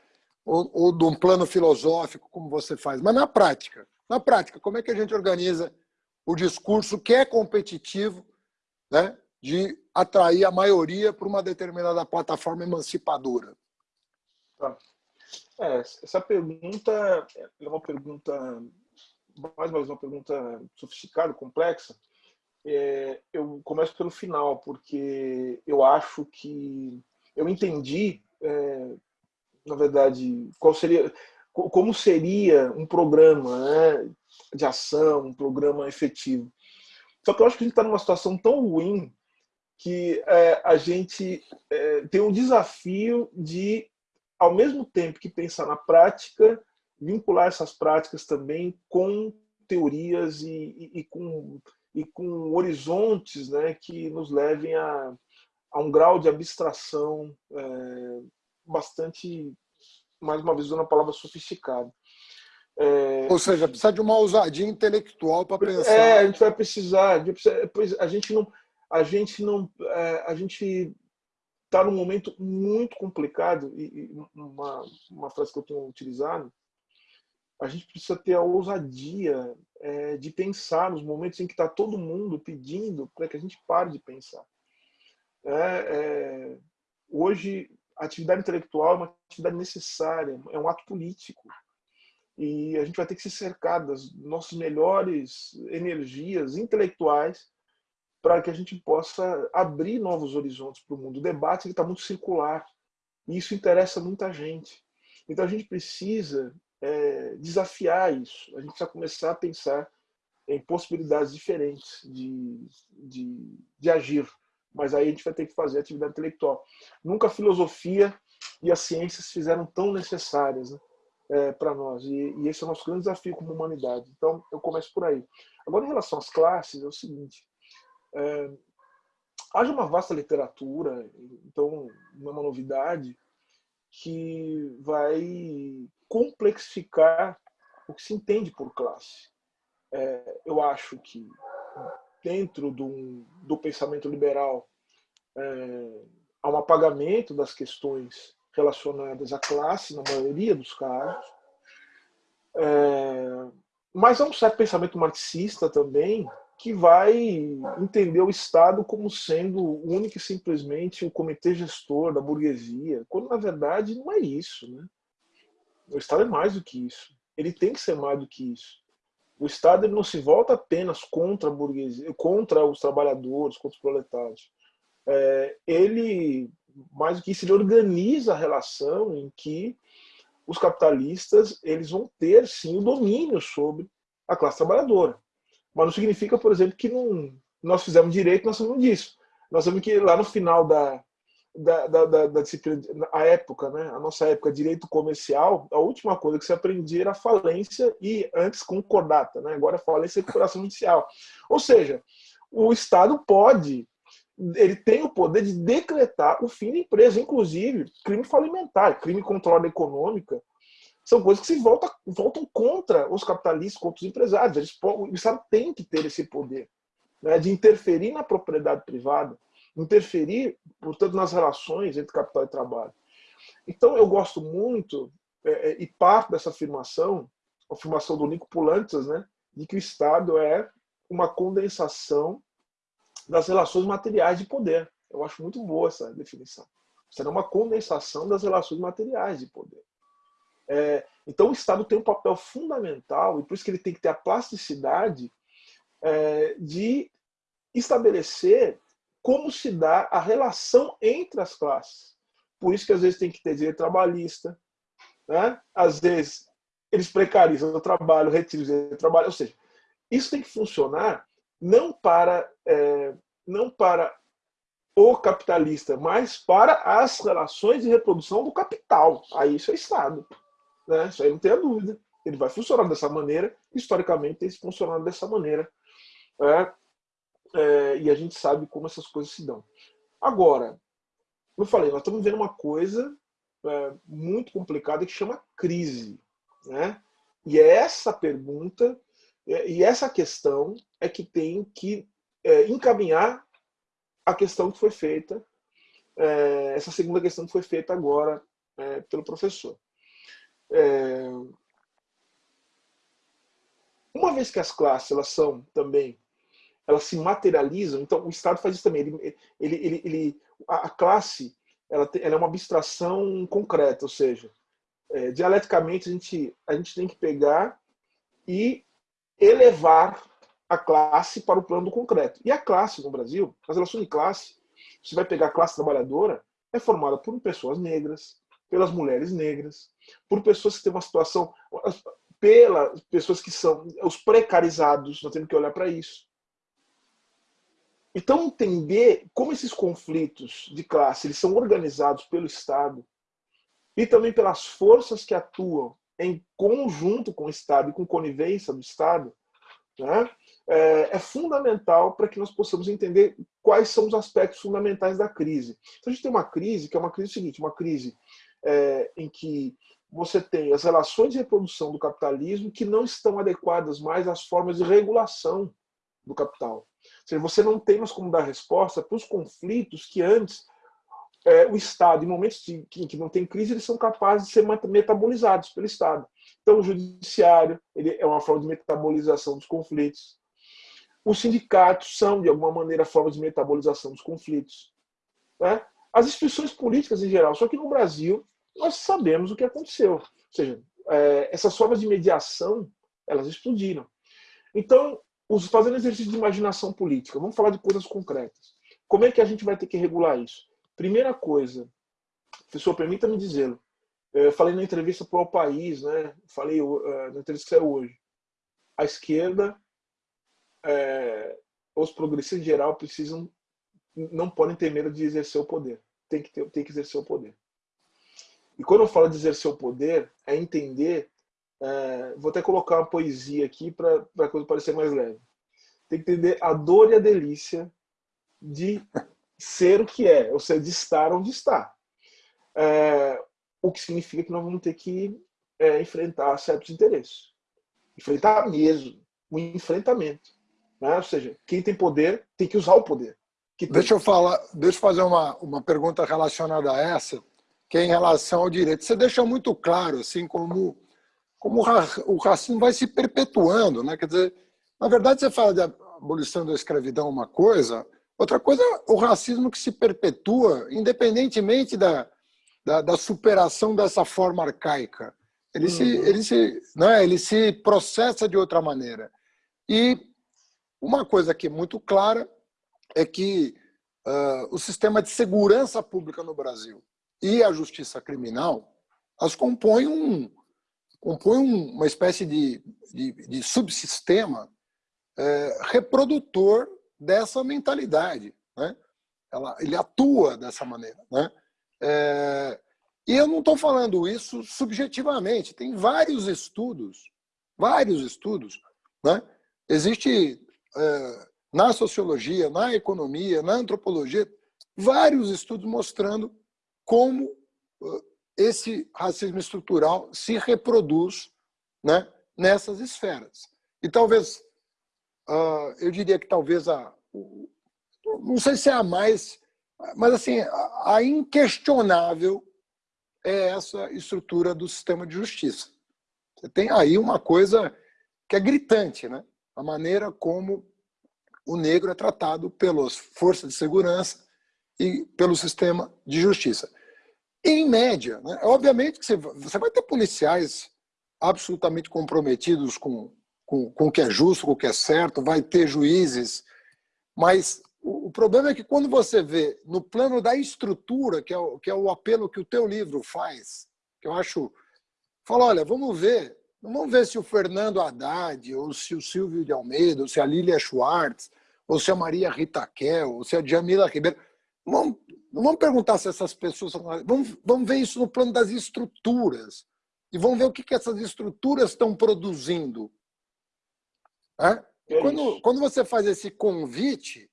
ou, ou de um plano filosófico, como você faz, mas na prática. Na prática, como é que a gente organiza o discurso que é competitivo né, de atrair a maioria para uma determinada plataforma emancipadora? Tá. É, essa pergunta é uma pergunta, mais uma vez, uma pergunta sofisticada, complexa. É, eu começo pelo final, porque eu acho que eu entendi é, na verdade, qual seria, como seria um programa né, de ação, um programa efetivo. Só que eu acho que a gente está numa situação tão ruim que é, a gente é, tem um desafio de, ao mesmo tempo que pensar na prática, vincular essas práticas também com teorias e, e, e com, e com horizontes né, que nos levem a, a um grau de abstração é, bastante, mais uma vez usando a palavra sofisticado. É, Ou seja, precisa de uma ousadia intelectual para pensar. É, a gente vai precisar. A gente não, a gente não, é, a gente está num momento muito complicado e, uma, uma frase que eu tenho utilizado, a gente precisa ter a ousadia é, de pensar nos momentos em que está todo mundo pedindo para que a gente pare de pensar. É, é, hoje a atividade intelectual é uma atividade necessária, é um ato político. E a gente vai ter que se cercar das nossas melhores energias intelectuais para que a gente possa abrir novos horizontes para o mundo. O debate está muito circular e isso interessa muita gente. Então a gente precisa é, desafiar isso, a gente precisa começar a pensar em possibilidades diferentes de, de, de agir. Mas aí a gente vai ter que fazer atividade intelectual. Nunca a filosofia e as ciências fizeram tão necessárias né, é, para nós. E, e, esse é o nosso grande desafio como humanidade. Então, eu começo por aí. Agora, em relação às classes, é o seguinte. É, haja uma vasta literatura, então não é uma novidade, que vai complexificar o que se entende por classe. É, eu acho que dentro do, do pensamento liberal é, há um apagamento das questões relacionadas à classe, na maioria dos casos, é, mas há um certo pensamento marxista também que vai entender o Estado como sendo único e simplesmente o comitê gestor da burguesia, quando na verdade não é isso. Né? O Estado é mais do que isso. Ele tem que ser mais do que isso. O Estado não se volta apenas contra a burguesia, contra os trabalhadores, contra os proletários. É, ele, mais do que isso, ele organiza a relação em que os capitalistas eles vão ter sim o domínio sobre a classe trabalhadora. Mas não significa, por exemplo, que não, nós fizemos direito, nós sabemos disso. Nós sabemos que lá no final da, da, da, da, da disciplina, a época, né, a nossa época, direito comercial, a última coisa que se aprendia era falência e antes concordata, né, agora é falência e recuperação judicial. Ou seja, o Estado pode, ele tem o poder de decretar o fim da empresa, inclusive crime falimentar, crime contra a ordem econômica, são coisas que se voltam, voltam contra os capitalistas, contra os empresários. Eles, o Estado tem que ter esse poder né, de interferir na propriedade privada, interferir, portanto, nas relações entre capital e trabalho. Então, eu gosto muito, é, é, e parte dessa afirmação, a afirmação do Nico Pulantzas, né, de que o Estado é uma condensação das relações materiais de poder. Eu acho muito boa essa definição. Será uma condensação das relações materiais de poder. É, então o Estado tem um papel fundamental, e por isso que ele tem que ter a plasticidade é, de estabelecer como se dá a relação entre as classes. Por isso que às vezes tem que ter direito trabalhista, né? às vezes eles precarizam o trabalho, retiram o direito trabalho, ou seja, isso tem que funcionar não para, é, não para o capitalista, mas para as relações de reprodução do capital. Aí isso é Estado. Né? Isso aí não tem a dúvida. Ele vai funcionar dessa maneira, historicamente tem funcionado dessa maneira. É, é, e a gente sabe como essas coisas se dão. Agora, eu falei, nós estamos vendo uma coisa é, muito complicada que chama crise. Né? E é essa pergunta é, e essa questão é que tem que é, encaminhar a questão que foi feita, é, essa segunda questão que foi feita agora pelo professor. É... Uma vez que as classes elas são também, elas se materializam, então o Estado faz isso também. Ele, ele, ele, ele a classe ela, ela, é uma abstração concreta, ou seja, é, dialeticamente a gente, a gente tem que pegar e elevar a classe para o plano do concreto. E a classe no Brasil, as relações de classe, você vai pegar a classe trabalhadora, é formada por pessoas negras, pelas mulheres negras, por pessoas que têm uma situação, pelas pessoas que são os precarizados, nós temos que olhar para isso. Então, entender como esses conflitos de classe eles são organizados pelo Estado e também pelas forças que atuam em conjunto com o Estado e com conivência do Estado, né, é, é fundamental para que nós possamos entender quais são os aspectos fundamentais da crise. Então, a gente tem uma crise que é uma crise seguinte, uma crise é, em que você tem as relações de reprodução do capitalismo que não estão adequadas mais às formas de regulação do capital. Ou seja, você não tem mais como dar resposta para os conflitos que antes é, o Estado, em momentos de, que, que, não tem crise, eles são capazes de ser metabolizados pelo Estado. Então, o judiciário ele é uma forma de metabolização dos conflitos. Os sindicatos são, de alguma maneira, formas de metabolização dos conflitos. Né? As instituições políticas em geral. Só que no Brasil, nós sabemos o que aconteceu. Ou seja, é, essas formas de mediação, elas explodiram. Então, fazendo exercício de imaginação política, vamos falar de coisas concretas. Como é que a gente vai ter que regular isso? Primeira coisa, professor, permita-me dizê-lo. Eu falei na entrevista para o País, né? falei uh, na entrevista que saiu hoje. A esquerda, é, os progressistas em geral, precisam, não podem ter medo de exercer o poder. Tem que, ter, tem que exercer o poder. E quando eu falo de exercer o poder, é entender. É, vou até colocar uma poesia aqui para a coisa parecer mais leve. Tem que entender a dor e a delícia de ser o que é, ou seja, de estar onde está. É, o que significa que nós vamos ter que é, enfrentar certos interesses. Enfrentar mesmo, o um enfrentamento. Né? Ou seja, quem tem poder tem que usar o poder. deixa eu falar, deixa eu fazer uma, uma pergunta relacionada a essa, que é em relação ao direito. Você deixa muito claro assim como como o racismo vai se perpetuando, né? Quer dizer, na verdade você fala de abolição da escravidão uma coisa, Outra coisa é o racismo que se perpetua, independentemente da, da, da superação dessa forma arcaica. Ele, uhum. se, ele, se, né, ele se processa de outra maneira. E uma coisa que é muito clara é que uh, o sistema de segurança pública no Brasil e a justiça criminal as compõem, um, compõem uma espécie de, de, de subsistema é, reprodutor dessa mentalidade. Né? Ela, ele atua dessa maneira. Né? É, e eu não estou falando isso subjetivamente. Tem vários estudos, vários estudos. Né? Existe é, na sociologia, na economia, na antropologia, vários estudos mostrando como uh, esse racismo estrutural se reproduz né, nessas esferas. E talvez uh, eu diria que talvez a, não sei se é a mais, mas assim, a, a inquestionável é essa estrutura do sistema de justiça. Você tem aí uma coisa que é gritante, né? A maneira como o negro é tratado pelas forças de segurança e pelo sistema de justiça. Em média, né? obviamente que você vai ter policiais absolutamente comprometidos com com, com o que é justo, com o que é certo, vai ter juízes, mas o, o problema é que quando você vê no plano da estrutura, que é, o, que é o apelo que o teu livro faz, que eu acho, fala, olha, vamos ver, vamos ver se o Fernando Haddad, ou se o Silvio de Almeida, ou se a Lília Schwartz, ou se a Maria Rita Kel, ou se a Jamila Ribeiro, vamos, não vamos perguntar se essas pessoas vamos, vamos ver isso no plano das estruturas e vamos ver o que, que essas estruturas estão produzindo é? É quando, quando você faz esse convite,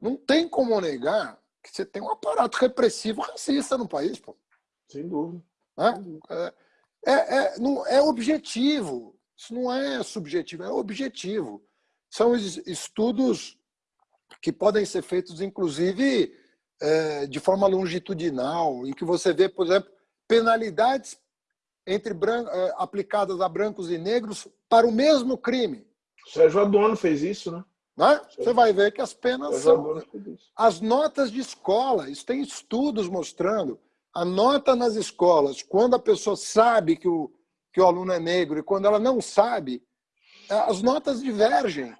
não tem como negar que você tem um aparato repressivo racista no país. Pô. Sem dúvida. É, é, é, não, é objetivo. Isso não é subjetivo, é objetivo. São estudos que podem ser feitos, inclusive, é, de forma longitudinal, em que você vê, por exemplo, penalidades entre é, aplicadas a brancos e negros para o mesmo crime. Sérgio Adorno fez isso, né? né? Você vai ver que as penas são... As notas de escola, isso tem estudos mostrando, a nota nas escolas, quando a pessoa sabe que o, que o aluno é negro e quando ela não sabe, as notas divergem.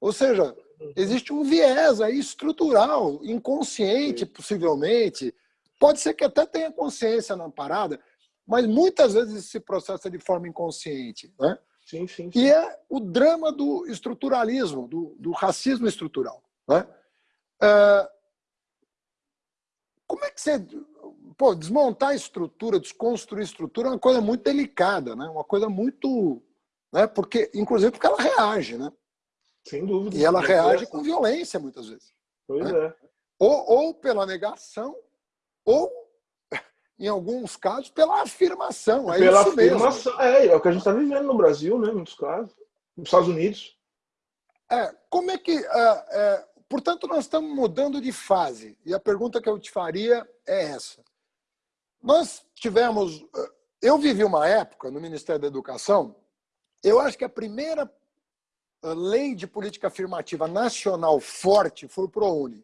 Ou seja, existe um viés aí estrutural, inconsciente, possivelmente. Pode ser que até tenha consciência na parada, mas muitas vezes se processa de forma inconsciente. Né? Sim, sim, sim. E é o drama do estruturalismo, do, do racismo estrutural. Né? É, como é que você... Pô, desmontar a estrutura, desconstruir a estrutura é uma coisa muito delicada, né? uma coisa muito... Né? Porque, inclusive porque ela reage. Né? Sem dúvida. E ela reage com violência, muitas vezes. Pois né? é. Ou, ou pela negação, ou <laughs> em alguns casos, pela afirmação. É pela afirmação. É, é o que a gente está vivendo no Brasil, né, em muitos casos. Nos Estados Unidos. É, como é que. É, é, portanto, nós estamos mudando de fase. E a pergunta que eu te faria é essa. Nós tivemos. É, eu vivi uma época no Ministério da Educação, eu acho que a primeira é, lei de política afirmativa nacional forte foi o ProUni.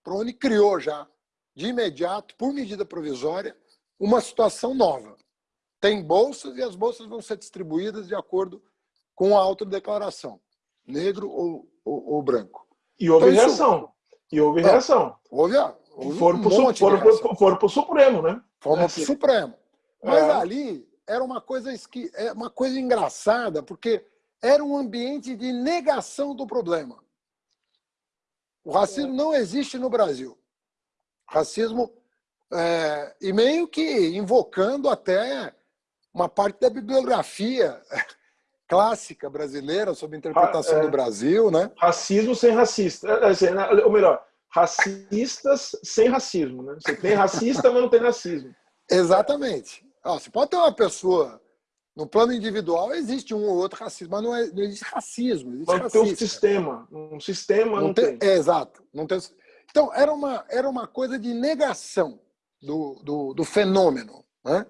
O ProUni criou já de imediato, por medida provisória, uma situação nova. Tem bolsas e as bolsas vão ser distribuídas de acordo com a autodeclaração. negro ou, ou, ou branco. E houve então, reação. Isso... E houve reação. Houve, houve foram um para o Supremo, né? Foram é, para o Supremo. Mas é. ali era uma coisa, esqui... É uma coisa engraçada, porque era um ambiente de negação do problema. O racismo não existe no Brasil. Racismo, é, e meio que invocando até uma parte da bibliografia clássica brasileira sobre a interpretação é, do Brasil, né? Racismo sem racista, é, é, né, ou melhor, racistas sem racismo, né? Você tem racista, mas não tem racismo. Exatamente. você pode ter uma pessoa no plano individual existe um ou outro racismo, mas não, é, não existe racismo. Existe mas tem um sistema. Um sistema não, não tem. tem. É, exato. Não tem... Então, era uma, era uma coisa de negação do, do, do fenômeno. Né?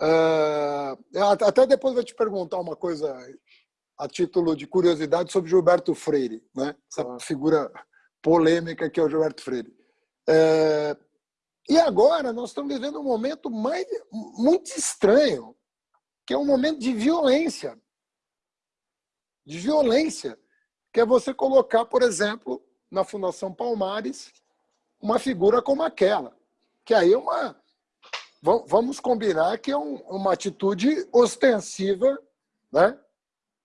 Uh, até depois vou te perguntar uma coisa a título de curiosidade sobre Gilberto Freire, né? essa ah. figura polêmica que é o Gilberto Freire. Uh, e agora nós estamos vivendo um momento mais, muito estranho, que é um momento de violência. De violência, que é você colocar, por exemplo, na Fundação Palmares, uma figura como aquela. Que aí é uma. Vamos combinar que é um, uma atitude ostensiva né,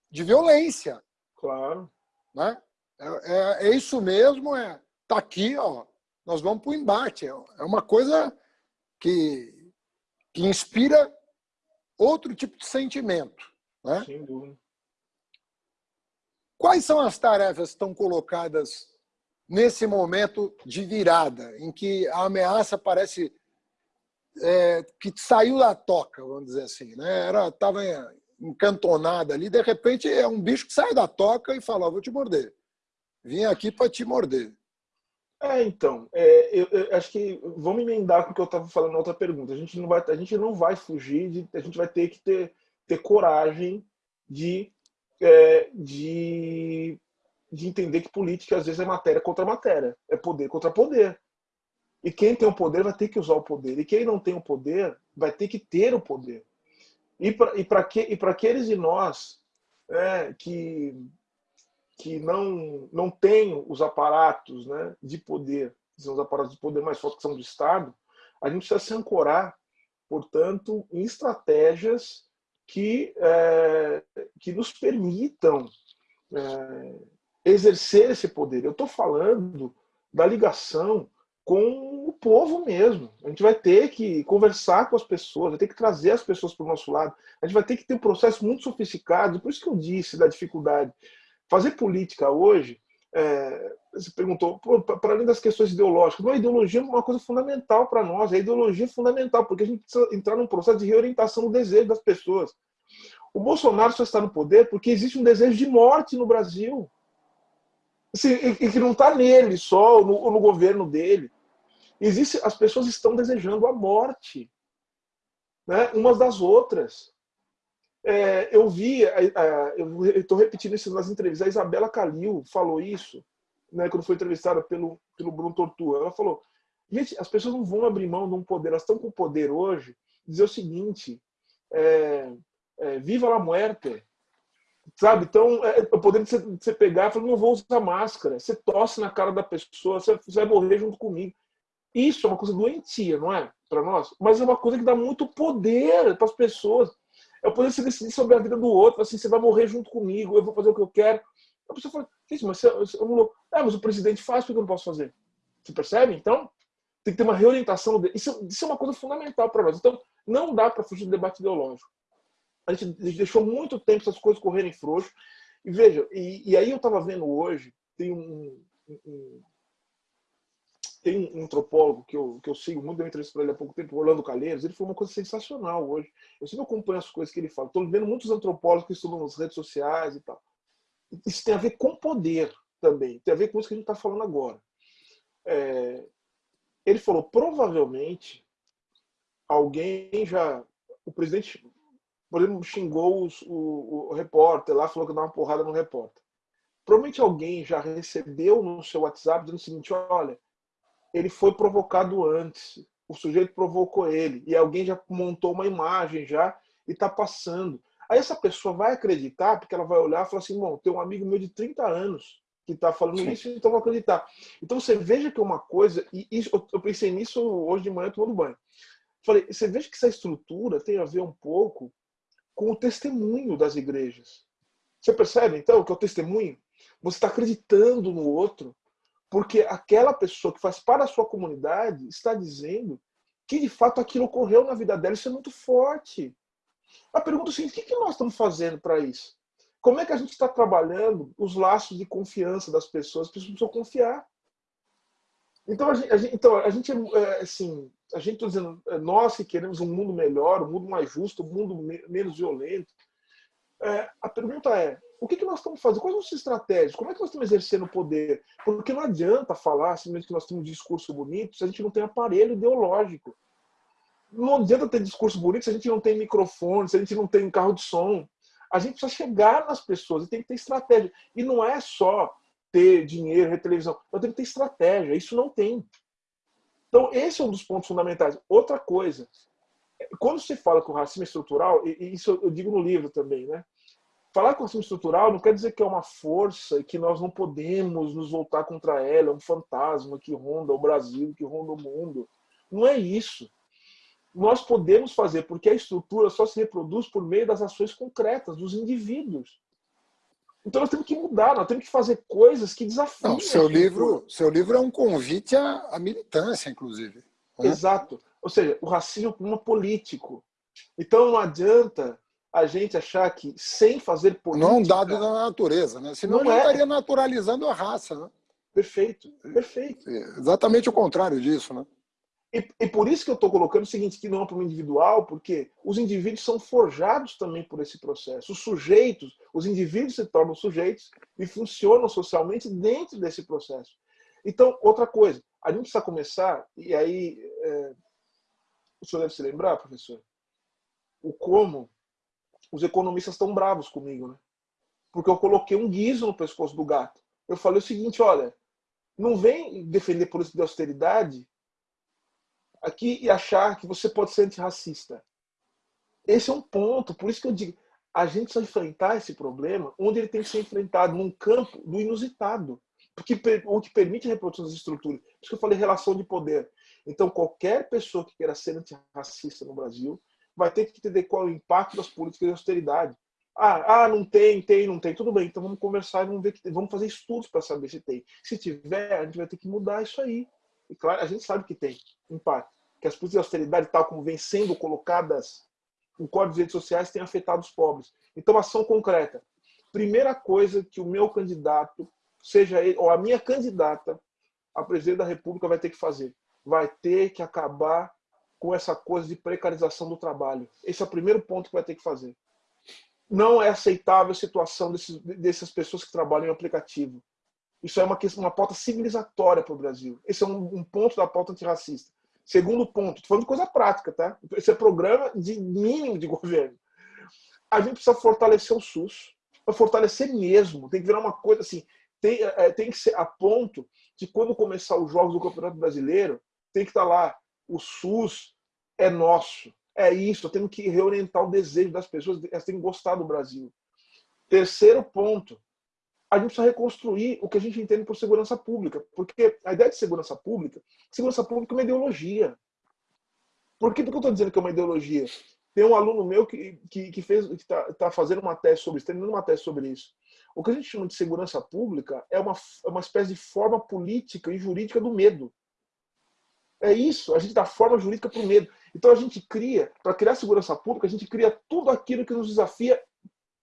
de violência. Claro. Né? É, é, é isso mesmo, é, tá aqui, ó, nós vamos para o embate. É, é uma coisa que, que inspira outro tipo de sentimento. Né? Sem dúvida. Quais são as tarefas que estão colocadas nesse momento de virada, em que a ameaça parece é, que saiu da toca, vamos dizer assim, né? Era estava encantonada ali, de repente é um bicho que sai da toca e fala: "Vou te morder. Vim aqui para te morder". É, então, é, eu, eu, acho que vamos emendar com o que eu estava falando na outra pergunta. A gente não vai, a gente não vai fugir, de, a gente vai ter que ter, ter coragem de, é, de, de entender que política às vezes é matéria contra matéria, é poder contra poder. E quem tem o poder vai ter que usar o poder, e quem não tem o poder vai ter que ter o poder. E para que, e aqueles de nós é, que que não, não tem os aparatos né, de poder, são os aparatos de poder mais fortes que são do Estado, a gente precisa se ancorar, portanto, em estratégias que, é, que nos permitam é, exercer esse poder. Eu estou falando da ligação com o povo mesmo. A gente vai ter que conversar com as pessoas, vai ter que trazer as pessoas para o nosso lado. A gente vai ter que ter um processo muito sofisticado. Por isso que eu disse da dificuldade Fazer política hoje, é, perguntou, para além das questões ideológicas, não, a ideologia é uma coisa fundamental para nós, a ideologia é fundamental, porque a gente precisa entrar num processo de reorientação do desejo das pessoas. O Bolsonaro só está no poder porque existe um desejo de morte no Brasil. Assim, e, que não está nele só, no, no governo dele. Existe, as pessoas estão desejando a morte né, umas das outras. É, eu vi, eu estou repetindo isso nas entrevistas, a Isabela Calil falou isso, né, quando foi entrevistada pelo, pelo Bruno Tortua. Ela falou: gente, as pessoas não vão abrir mão de um poder, elas estão com poder hoje, dizer o seguinte: é, é, viva la muerte. Sabe? Então, é, o poder de você, de você pegar e falar: não vou usar máscara, você tosse na cara da pessoa, você, você vai morrer junto comigo. Isso é uma coisa doentia, não é? Para nós, mas é uma coisa que dá muito poder para as pessoas. O poder de decidir sobre a vida do outro, assim, você vai morrer junto comigo, eu vou fazer o que eu quero. A pessoa fala, mas eu. É, mas o presidente faz, por que eu não posso fazer? Você percebe? Então, tem que ter uma reorientação. Isso, isso é uma coisa fundamental para nós. Então, não dá para fugir do debate ideológico. A gente deixou muito tempo essas coisas correrem frouxo. E veja, e, e aí eu estava vendo hoje, tem um, um, tem um antropólogo que eu, que eu sigo muito, deu entrevista para ele há pouco tempo, Orlando Calheiros, ele falou uma coisa sensacional hoje. Eu sempre acompanho as coisas que ele fala. Estou vendo muitos antropólogos que estudam nas redes sociais e tal. Isso tem a ver com poder também, tem a ver com isso que a gente está falando agora. É, ele falou, provavelmente, alguém já... O presidente, por exemplo, xingou os, o, o repórter lá, falou que dá uma porrada no repórter. Provavelmente alguém já recebeu no seu WhatsApp dizendo o seguinte, olha, ele foi provocado antes. O sujeito provocou ele. E alguém já montou uma imagem já e está passando. Aí essa pessoa vai acreditar, porque ela vai olhar e falar assim, bom, tem um amigo meu de 30 anos que está falando Sim. isso, então vou acreditar. Então você veja que é uma coisa, e isso, eu pensei nisso hoje de manhã tomando banho. Falei, você veja que essa estrutura tem a ver um pouco com o testemunho das igrejas. Você percebe, então, que é o testemunho? Você está acreditando no outro, porque aquela pessoa que faz parte da sua comunidade está dizendo que, de fato, aquilo ocorreu na vida dela. Isso é muito forte. A pergunta é o seguinte, o que nós estamos fazendo para isso? Como é que a gente está trabalhando os laços de confiança das pessoas? As pessoas precisam confiar. Então, a gente, então, a gente é, assim, a gente está dizendo, é, nós que queremos um mundo melhor, um mundo mais justo, um mundo menos violento. É, a pergunta é, o que, que nós estamos fazendo? Quais são as estratégias? Como é que nós estamos exercendo o poder? Porque não adianta falar, simplesmente que nós temos um discurso bonito, se a gente não tem aparelho ideológico. Não adianta ter discurso bonito se a gente não tem microfone, se a gente não tem carro de som. A gente precisa chegar nas pessoas e tem que ter estratégia. E não é só ter dinheiro, ter televisão. Nós temos que ter estratégia. Isso não tem. Então, esse é um dos pontos fundamentais. Outra coisa, quando se fala com racismo estrutural, e isso eu digo no livro também, né? Falar com racismo estrutural não quer dizer que é uma força e que nós não podemos nos voltar contra ela, é um fantasma que ronda o Brasil, que ronda o mundo. Não é isso nós podemos fazer, porque a estrutura só se reproduz por meio das ações concretas dos indivíduos. Então nós temos que mudar, nós temos que fazer coisas que desafiam. Não, seu livro, seu livro é um convite à, à militância, inclusive. Né? Exato. Ou seja, o racismo é político. Então não adianta a gente achar que sem fazer política... Não é um dado da natureza, né? Senão não é. estaria naturalizando a raça, né? Perfeito, perfeito. É exatamente o contrário disso, né? E, e, por isso que eu estou colocando o seguinte, que não é para o individual, porque os indivíduos são forjados também por esse processo. Os sujeitos, os indivíduos se tornam sujeitos e funcionam socialmente dentro desse processo. Então, outra coisa, a gente precisa começar, e aí é, o senhor deve se lembrar, professor, o como os economistas estão bravos comigo, né? Porque eu coloquei um guiso no pescoço do gato. Eu falei o seguinte, olha, não vem defender política de austeridade aqui e achar que você pode ser antirracista. Esse é um ponto, por isso que eu digo, a gente precisa enfrentar esse problema onde ele tem que ser enfrentado, num campo do inusitado, porque, o que permite a reprodução das estruturas. Por isso que eu falei relação de poder. Então, qualquer pessoa que queira ser antirracista no Brasil vai ter que entender qual é o impacto das políticas de austeridade. Ah, ah, não tem, tem, não tem. Tudo bem, então vamos conversar e vamos, ver que, vamos fazer estudos para saber se tem. Se tiver, a gente vai ter que mudar isso aí. E claro, a gente sabe que tem impacto. Que as políticas de austeridade, tal como vêm sendo colocadas em códigos de redes sociais, têm afetado os pobres. Então, ação concreta. Primeira coisa que o meu candidato, seja ele, ou a minha candidata a presidente da República vai ter que fazer. Vai ter que acabar com essa coisa de precarização do trabalho. Esse é o primeiro ponto que vai ter que fazer. Não é aceitável a situação desses, dessas pessoas que trabalham em aplicativo. Isso é uma, questão, uma pauta civilizatória para o Brasil. Esse é um, um, ponto da pauta antirracista. Segundo ponto, estou falando de coisa prática, tá? Esse é programa de mínimo de <laughs> governo. A gente precisa fortalecer o SUS, para fortalecer mesmo. Tem que virar uma coisa assim, tem, é, tem que ser a ponto de quando começar os jogos do Campeonato Brasileiro, tem que estar tá lá, o SUS é nosso. É isso, temos que reorientar o desejo das pessoas, elas têm que gostar do Brasil. Terceiro ponto, a gente precisa reconstruir o que a gente entende por segurança pública. Porque a ideia de segurança pública, segurança pública é uma ideologia. Por que, que eu estou dizendo que é uma ideologia? Tem um aluno meu que, que, que fez, que está tá fazendo uma tese sobre isso, terminando uma tese sobre isso. O que a gente chama de segurança pública é uma, é uma espécie de forma política e jurídica do medo. É isso, a gente dá forma jurídica para o medo. Então a gente cria, para criar segurança pública, a gente cria tudo aquilo que nos desafia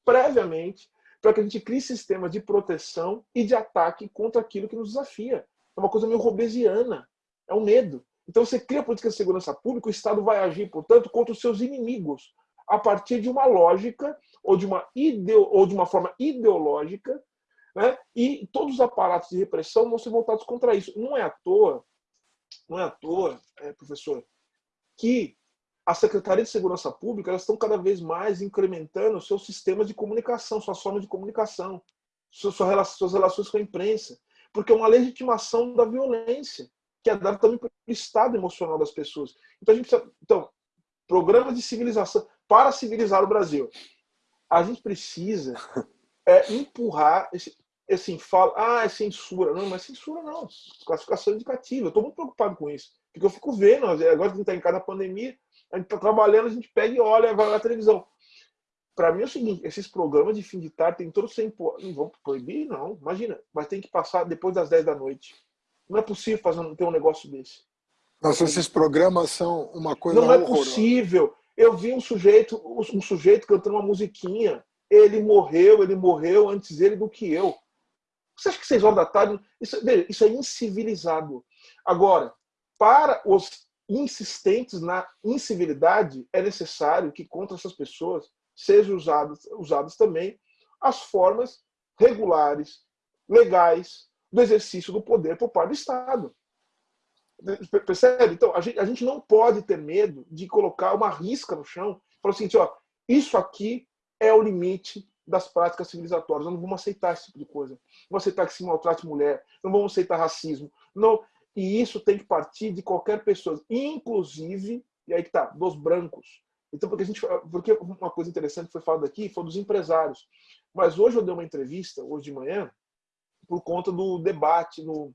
previamente para que a gente crie sistemas de proteção e de ataque contra aquilo que nos desafia. É uma coisa meio robesiana, é um medo. Então você cria política de segurança pública, o Estado vai agir, portanto, contra os seus inimigos, a partir de uma lógica ou de uma, ideo, ou de uma forma ideológica, né? e todos os aparatos de repressão vão ser voltados contra isso. Não é à toa, não é à toa, é, professor, que a Secretaria de Segurança Pública elas estão cada vez mais incrementando seus sistemas de comunicação, suas formas de comunicação, suas relações com a imprensa, porque é uma legitimação da violência, que é dada também pelo estado emocional das pessoas. Então, a gente precisa, então, programas de civilização para civilizar o Brasil. a gente precisa é, empurrar esse, assim, fala, ah, é censura. Não, não é censura, não. Classificação indicativa. Eu estou muito preocupado com isso. Porque eu fico vendo, agora que a gente está em cada pandemia, a gente está trabalhando, a gente pega e olha, vai na televisão. Para mim é o seguinte, esses programas de fim de tarde tem todos sem não vão proibir, não. Imagina, mas tem que passar depois das 10 da noite. Não é possível fazer ter um negócio desse. Nossa, esses programas são uma coisa Não é possível. Eu vi um sujeito, um sujeito cantando uma musiquinha. Ele morreu, ele morreu antes dele do que eu. Você acha que seis horas da tarde? Isso, isso é incivilizado. Agora, para os insistentes na incivilidade, é necessário que contra essas pessoas sejam usadas, usadas também as formas regulares, legais, do exercício do poder por parte do Estado. Percebe? Então, a gente, a gente não pode ter medo de colocar uma risca no chão e falar assim, ó, isso aqui é o limite das práticas civilizatórias. Nós não vamos aceitar esse tipo de coisa. Não vamos aceitar que se maltrate mulher, não vamos aceitar racismo. Não. E isso tem que partir de qualquer pessoa, inclusive, e aí que tá, dos brancos. Então, porque a gente, porque uma coisa interessante que foi falada aqui foi dos empresários. Mas hoje eu dei uma entrevista, hoje de manhã, por conta do debate, no,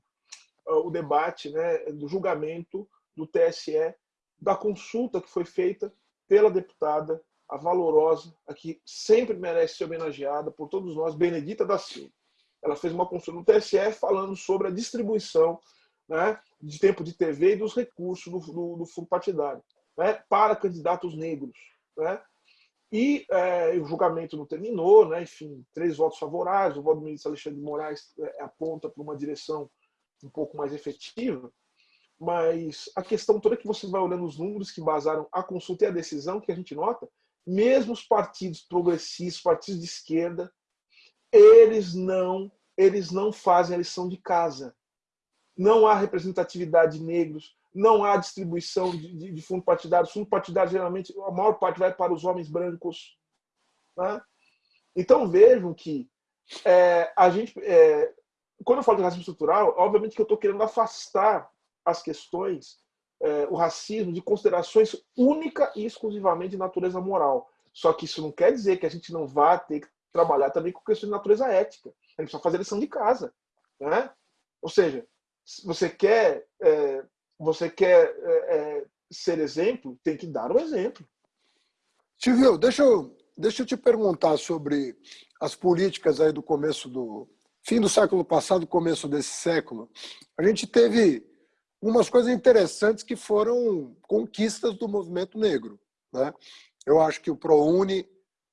o debate né, do julgamento do TSE, da consulta que foi feita pela deputada, a valorosa, a que sempre merece ser homenageada por todos nós, Benedita da Silva. Ela fez uma consulta no TSE falando sobre a distribuição né, de tempo de TV e dos recursos do, do, do fundo partidário né, para candidatos negros. Né? E é, o julgamento não terminou, né? enfim, três votos favoráveis, o voto do ministro Alexandre de Moraes é, aponta para uma direção um pouco mais efetiva, mas a questão toda é que você vai olhando os números que basaram a consulta e a decisão, que a gente nota, mesmo os partidos progressistas, partidos de esquerda, eles não, eles não fazem a lição de casa. Não há representatividade de negros, não há distribuição de, de, de fundo partidário. Fundo partidário, geralmente, a maior parte vai para os homens brancos. Né? Então, vejam que é, a gente, é, quando eu falo de racismo estrutural, obviamente que eu estou querendo afastar as questões, é, o racismo, de considerações única e exclusivamente de natureza moral. Só que isso não quer dizer que a gente não vá ter que trabalhar também com questões de natureza ética. A gente precisa fazer lição de casa. Né? Ou seja, se você quer é, você quer é, ser exemplo, tem que dar o exemplo. Silvio, deixa eu, deixa eu te perguntar sobre as políticas aí do começo do fim do século passado, começo desse século. A gente teve umas coisas interessantes que foram conquistas do movimento negro. Né? Eu acho que o ProUni,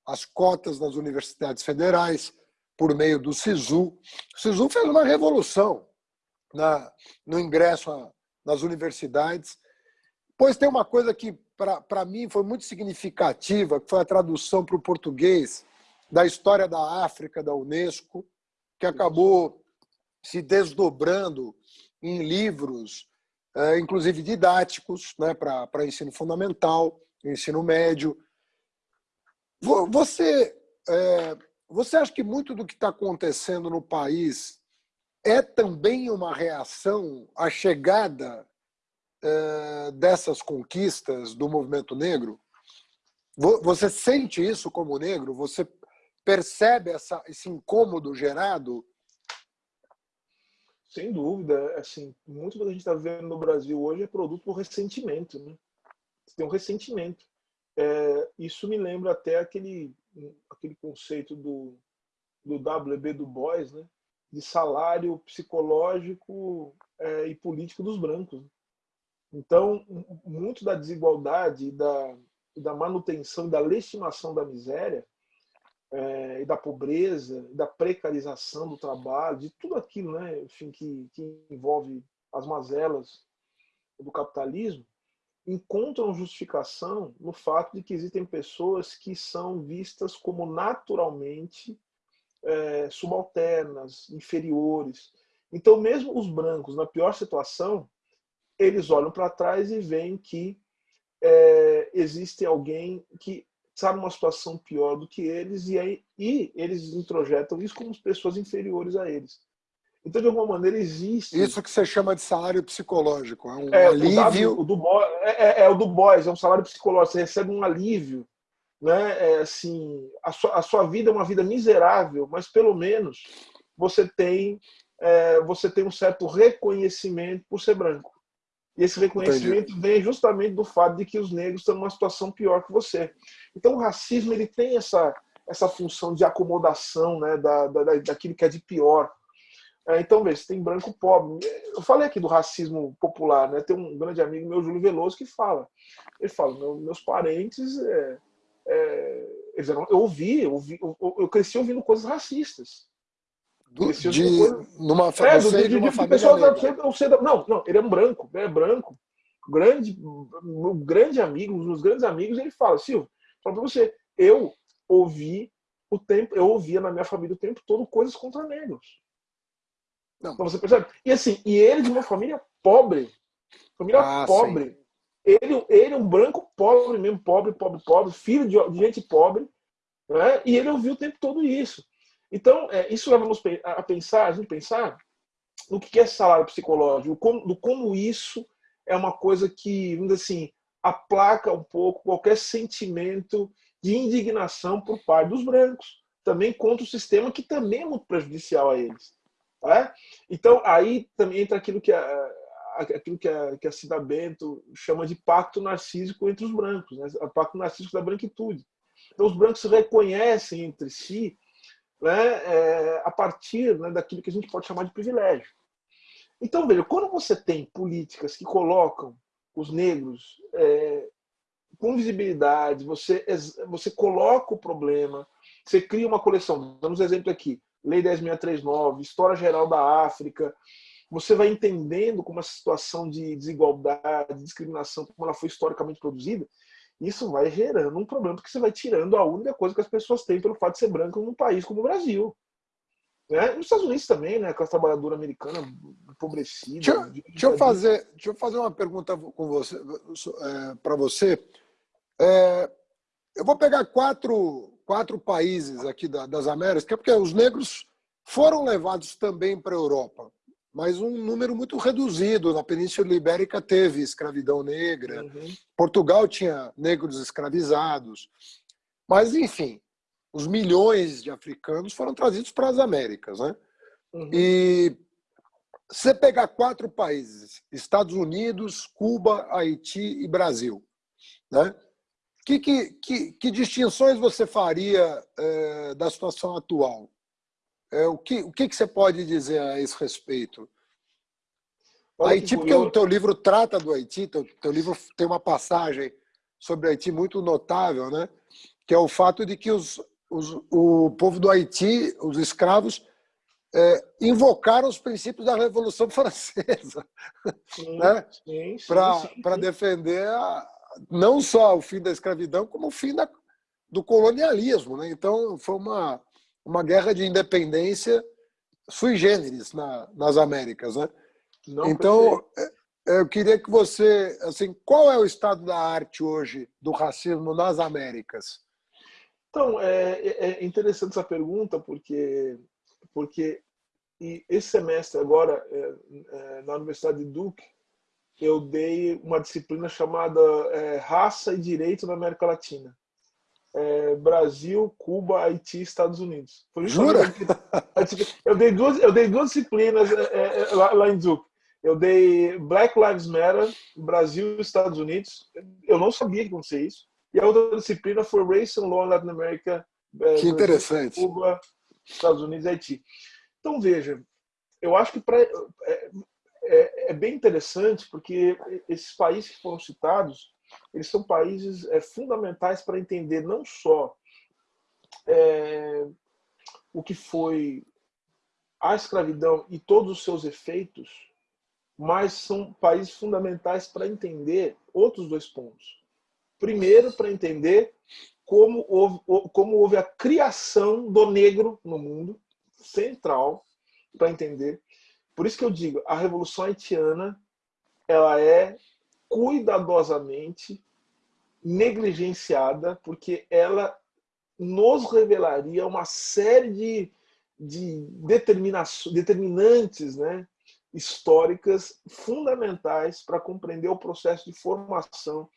as cotas nas universidades federais, por meio do SISU. O SISU fez uma revolução na, no ingresso a, nas universidades. Pois tem uma coisa que, para mim, foi muito significativa, que foi a tradução para o português da história da África, da Unesco, que acabou se desdobrando em livros, inclusive didáticos, né, para ensino fundamental, ensino médio. Você, é, você acha que muito do que está acontecendo no país é também uma reação à chegada eh, dessas conquistas do movimento negro? Você sente isso como negro? Você percebe essa, esse incômodo gerado? Sem dúvida. Assim, muito do que a gente está vendo no Brasil hoje é produto do ressentimento. Né? Tem um ressentimento. É, isso me lembra até aquele, aquele conceito do, do W.B. Du Bois, né? de salário psicológico é, e político dos brancos. Então, muito da desigualdade, da, da manutenção, da legitimação da miséria é, e da pobreza, da precarização do trabalho, de tudo aquilo, né, enfim, que, que envolve as mazelas do capitalismo, encontram justificação no fato de que existem pessoas que são vistas como naturalmente é, subalternas, inferiores. Então, mesmo os brancos, na pior situação, eles olham para trás e veem que é, existe alguém que está numa situação pior do que eles e, aí, e eles introjetam isso como pessoas inferiores a eles. Então, de alguma maneira, existe... Isso que você chama de salário psicológico, é um é, alívio... O, do, o do, é, é, é, o do Boys, é um salário psicológico, você recebe um alívio né, é, assim, a sua, a sua vida é uma vida miserável, mas pelo menos você tem é, você tem um certo reconhecimento por ser branco. E esse reconhecimento Entendi. vem justamente do fato de que os negros estão numa situação pior que você. Então o racismo ele tem essa, essa função de acomodação né, da, da, daquilo que é de pior. É, então, veja, tem branco pobre. Eu falei aqui do racismo popular, né? Tem um grande amigo meu, Júlio Veloso, que fala. Ele fala, meu, meus parentes, é, é, eu ouvi, eu, ouvi eu, eu, cresci ouvindo coisas racistas. Do, de, numa, é, do, de, de, uma de pessoas não, não, ele é um branco, é branco. Grande, meu grande amigo, um dos grandes amigos, ele fala, Silvio, fala pra você, eu ouvi o tempo, eu ouvia na minha família o tempo todo coisas contra negros. Não. Então você percebe? E assim, e ele de uma família pobre. Família ah, pobre. Ele, ele é um branco pobre mesmo, pobre, pobre, pobre, filho de, de gente pobre. Né? E ele ouviu o tempo todo isso. Então, é, isso leva-nos a pensar, a gente pensar no que é salário psicológico, como, do como isso é uma coisa que, vamos dizer assim, aplaca um pouco qualquer sentimento de indignação por parte dos brancos, também contra o sistema que também é muito prejudicial a eles. Tá? Então, aí também entra aquilo que a, aquilo que a, que a Cida Bento chama de pacto narcísico entre os brancos, né? o pacto narcísico da branquitude. Então, os brancos reconhecem entre si né, é, a partir né, daquilo que a gente pode chamar de privilégio. Então, veja, quando você tem políticas que colocam os negros é, com visibilidade, você, você coloca o problema, você cria uma coleção. Damos exemplo aqui. Lei 10.639, História Geral da África, você vai entendendo como essa situação de desigualdade, de discriminação, como ela foi historicamente produzida, isso vai gerando um problema, porque você vai tirando a única coisa que as pessoas têm pelo fato de ser branco num país como o Brasil. Né? Nos Estados Unidos também, né? Com a trabalhadora americana empobrecida. Deixa, deixa, eu fazer, deixa eu fazer uma pergunta com você, é, para você. É, eu vou pegar quatro, quatro países aqui da, das Américas, que é porque os negros foram levados também para a Europa, mas um número muito reduzido. Na Península Ibérica teve escravidão negra, uhum. Portugal tinha negros escravizados, mas enfim, os milhões de africanos foram trazidos para as Américas. Né? Uhum. E você pegar quatro países, Estados Unidos, Cuba, Haiti e Brasil, né? Que, que, que, que distinções você faria é, da situação atual? É, o que, o que, que você pode dizer a esse respeito? Olha Haiti, porque o teu livro trata do Haiti, teu, teu livro tem uma passagem sobre Haiti muito notável, né? que é o fato de que os, os, o povo do Haiti, os escravos, é, invocaram os princípios da Revolução <laughs> Francesa né? para defender a, não só o fim da escravidão, como o fim da, do colonialismo. Né? Então, foi uma, uma guerra de independência sui generis na, nas Américas. Né? Não então, eu queria que você... assim, Qual é o estado da arte hoje do racismo nas Américas? Então, é, é, é interessante essa pergunta, porque, porque esse semestre agora, é, é, na Universidade de Duke, eu dei uma disciplina chamada é, Raça e Direito na América Latina. É, Brasil, Cuba, Haiti Estados Unidos. Jura? <laughs> Eu dei duas, eu dei duas disciplinas é, é, lá, lá, em Duke. Eu dei Black Lives Matter, Brasil e Estados Unidos. Eu não sabia que acontecia isso. E a outra disciplina foi Race and Law in Latin America. É, que interessante. Cuba, Estados Unidos e Haiti. Então, veja, eu acho que para é, é bem interessante porque esses países que foram citados, eles são países é, fundamentais para entender não só é, o que foi a escravidão e todos os seus efeitos, mas são países fundamentais para entender outros dois pontos. Primeiro, para entender como houve, como houve a criação do negro no mundo, central para entender. Por isso que eu digo, a Revolução Haitiana ela é cuidadosamente negligenciada, porque ela nos revelaria uma série de, de determinantes né, históricas fundamentais para compreender o processo de formação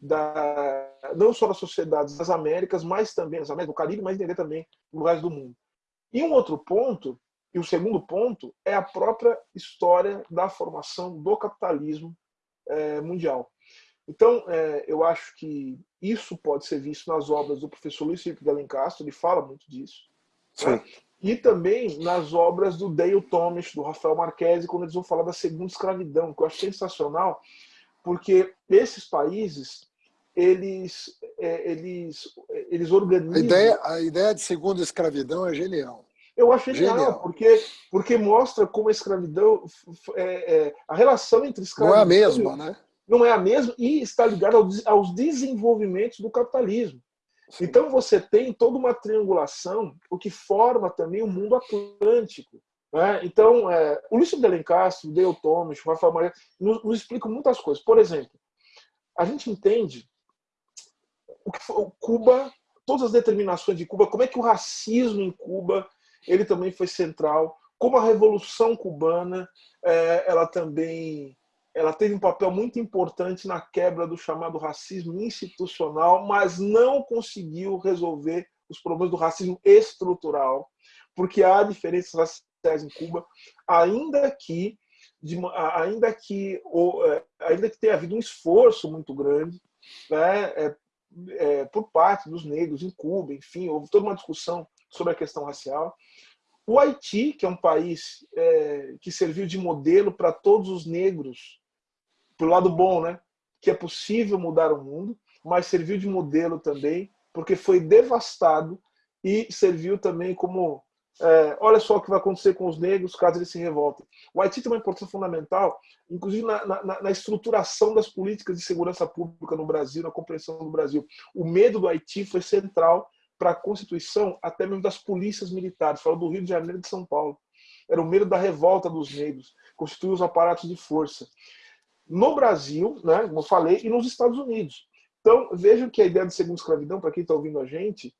da, não só das sociedades das Américas, mas também das Américas, do Caribe, mas entender também lugares do mundo. E um outro ponto, e o segundo ponto, é a própria história da formação do capitalismo é, mundial. Então, é, eu acho que isso pode ser visto nas obras do professor Luiz Felipe de Alencastro, ele fala muito disso. Né? E também nas obras do Dale Thomas, do Rafael Marquesi, quando eles vão falar da segunda escravidão, que eu acho sensacional, porque esses países, eles, é, eles, eles organizam... A ideia, a ideia de segunda escravidão é genial. Eu acho genial, genial, Porque, porque mostra como a escravidão, é, é, a relação entre escravidão... Não é a mesma, né? Não é a mesma e está ligada aos desenvolvimentos do capitalismo. Sim. Então você tem toda uma triangulação, o que forma também o mundo atlântico. Né? Então, é, o Luiz de Alencastro, o Dale Thomas, o Rafael Maria, nos, nos explicam muitas coisas. Por exemplo, a gente entende o que foi, Cuba, todas as determinações de Cuba, como é que o racismo em Cuba ele também foi central, como a Revolução Cubana é, ela também ela teve um papel muito importante na quebra do chamado racismo institucional, mas não conseguiu resolver os problemas do racismo estrutural, porque há diferenças raciais em Cuba, ainda que de, ainda que é, ainda que tenha havido um esforço muito grande, né, é, é, por parte dos negros em Cuba, enfim, houve toda uma discussão sobre a questão racial. O Haiti, que é um país é, que serviu de modelo para todos os negros pro lado bom, né? Que é possível mudar o mundo, mas serviu de modelo também, porque foi devastado e serviu também como é, olha só o que vai acontecer com os negros caso eles se revoltem. O Haiti tem uma importância fundamental, inclusive na, na, na, estruturação das políticas de segurança pública no Brasil, na compreensão do Brasil. O medo do Haiti foi central para a constituição até mesmo das polícias militares. Falo do Rio de Janeiro e de São Paulo. Era o medo da revolta dos negros, constituir os aparatos de força no Brasil, né, como eu falei, e nos Estados Unidos. Então, vejam que a ideia de segunda escravidão, para quem está ouvindo a gente,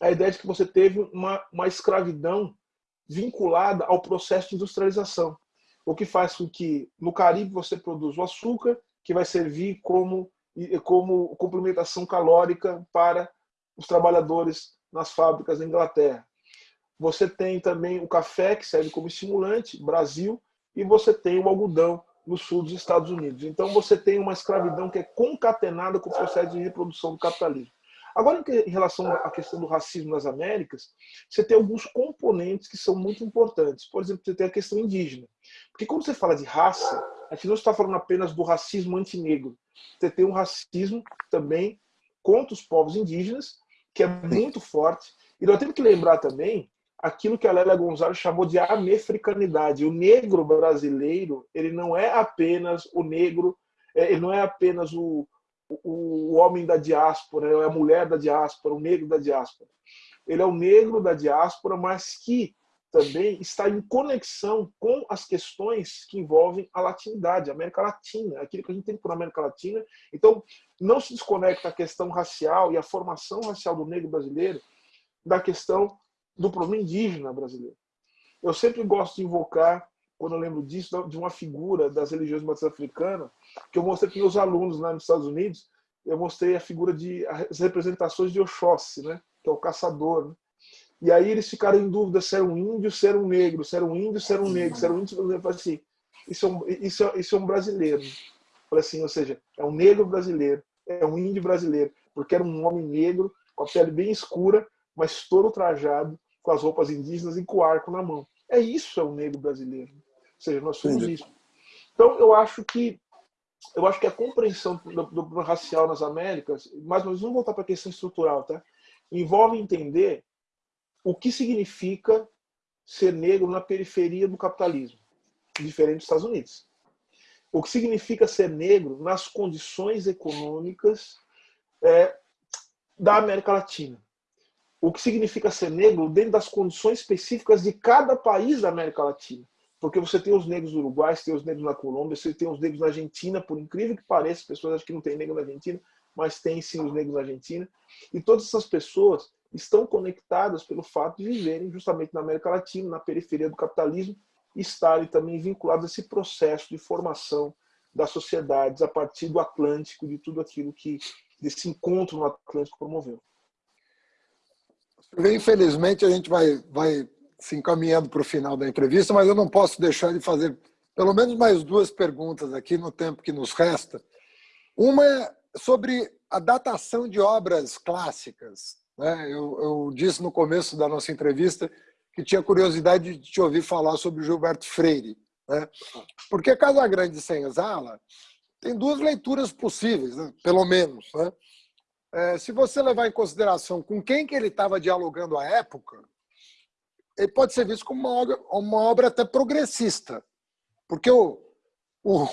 é a ideia de que você teve uma, uma escravidão vinculada ao processo de industrialização, o que faz com que no Caribe você produza o açúcar, que vai servir como, como complementação calórica para os trabalhadores nas fábricas da Inglaterra. Você tem também o café, que serve como estimulante, Brasil, e você tem o algodão, no sul dos Estados Unidos. Então você tem uma escravidão que é concatenada com o processo de reprodução do capitalismo. Agora, em relação à questão do racismo nas Américas, você tem alguns componentes que são muito importantes. Por exemplo, você tem a questão indígena. Porque quando você fala de raça, a gente não está falando apenas do racismo antinegro. Você tem um racismo também contra os povos indígenas, que é muito forte. E nós temos que lembrar também aquilo que a Lélia Gonzalez chamou de americanidade. O negro brasileiro, ele não é apenas o negro, é, ele não é apenas o, o, o homem da diáspora, é a mulher da diáspora, o negro da diáspora. Ele é o negro da diáspora, mas que também está em conexão com as questões que envolvem a latinidade, a América Latina, aquilo que a gente tem por América Latina. Então, não se desconecta a questão racial e a formação racial do negro brasileiro da questão do problema indígena brasileiro. Eu sempre gosto de invocar, quando eu lembro disso, de uma figura das religiões matriz africanas, que eu mostrei para meus alunos lá nos Estados Unidos, eu mostrei a figura de as representações de Oxóssi, né, que é o caçador. Né? E aí eles ficaram em dúvida se era um índio, se era um negro, se era um índio, se era um negro, se era um índio, se era um negro. Eu falei assim, isso é um, isso é, isso é um brasileiro. Falei assim, ou seja, é um negro brasileiro, é um índio brasileiro, porque era um homem negro, com a pele bem escura, mas todo trajado, com as roupas indígenas e com o arco na mão. É isso é o negro brasileiro. Ou seja, nós somos Entendi. isso. Então, eu acho que eu acho que a compreensão do, do racial nas Américas, mais uma vez, vamos voltar para a questão estrutural, tá? Envolve entender o que significa ser negro na periferia do capitalismo, diferente dos Estados Unidos. O que significa ser negro nas condições econômicas é, da América Latina o que significa ser negro dentro das condições específicas de cada país da América Latina. Porque você tem os negros no Uruguai, você tem os negros na Colômbia, você tem os negros na Argentina, por incrível que pareça, pessoas acham que não tem negro na Argentina, mas tem sim os negros na Argentina. E todas essas pessoas estão conectadas pelo fato de viverem justamente na América Latina, na periferia do capitalismo, e estarem também vinculados a esse processo de formação das sociedades a partir do Atlântico, de tudo aquilo que desse encontro no Atlântico promoveu. Infelizmente, a gente vai, vai se encaminhando para o final da entrevista, mas eu não posso deixar de fazer pelo menos mais duas perguntas aqui no tempo que nos resta. Uma é sobre a datação de obras clássicas. Né? Eu, eu disse no começo da nossa entrevista que tinha curiosidade de te ouvir falar sobre Gilberto Freire. Né? Porque Casa Grande e Senzala tem duas leituras possíveis, né? pelo menos. Né? É, se você levar em consideração com quem que ele estava dialogando à época, ele pode ser visto como uma obra, uma obra até progressista. Porque o, o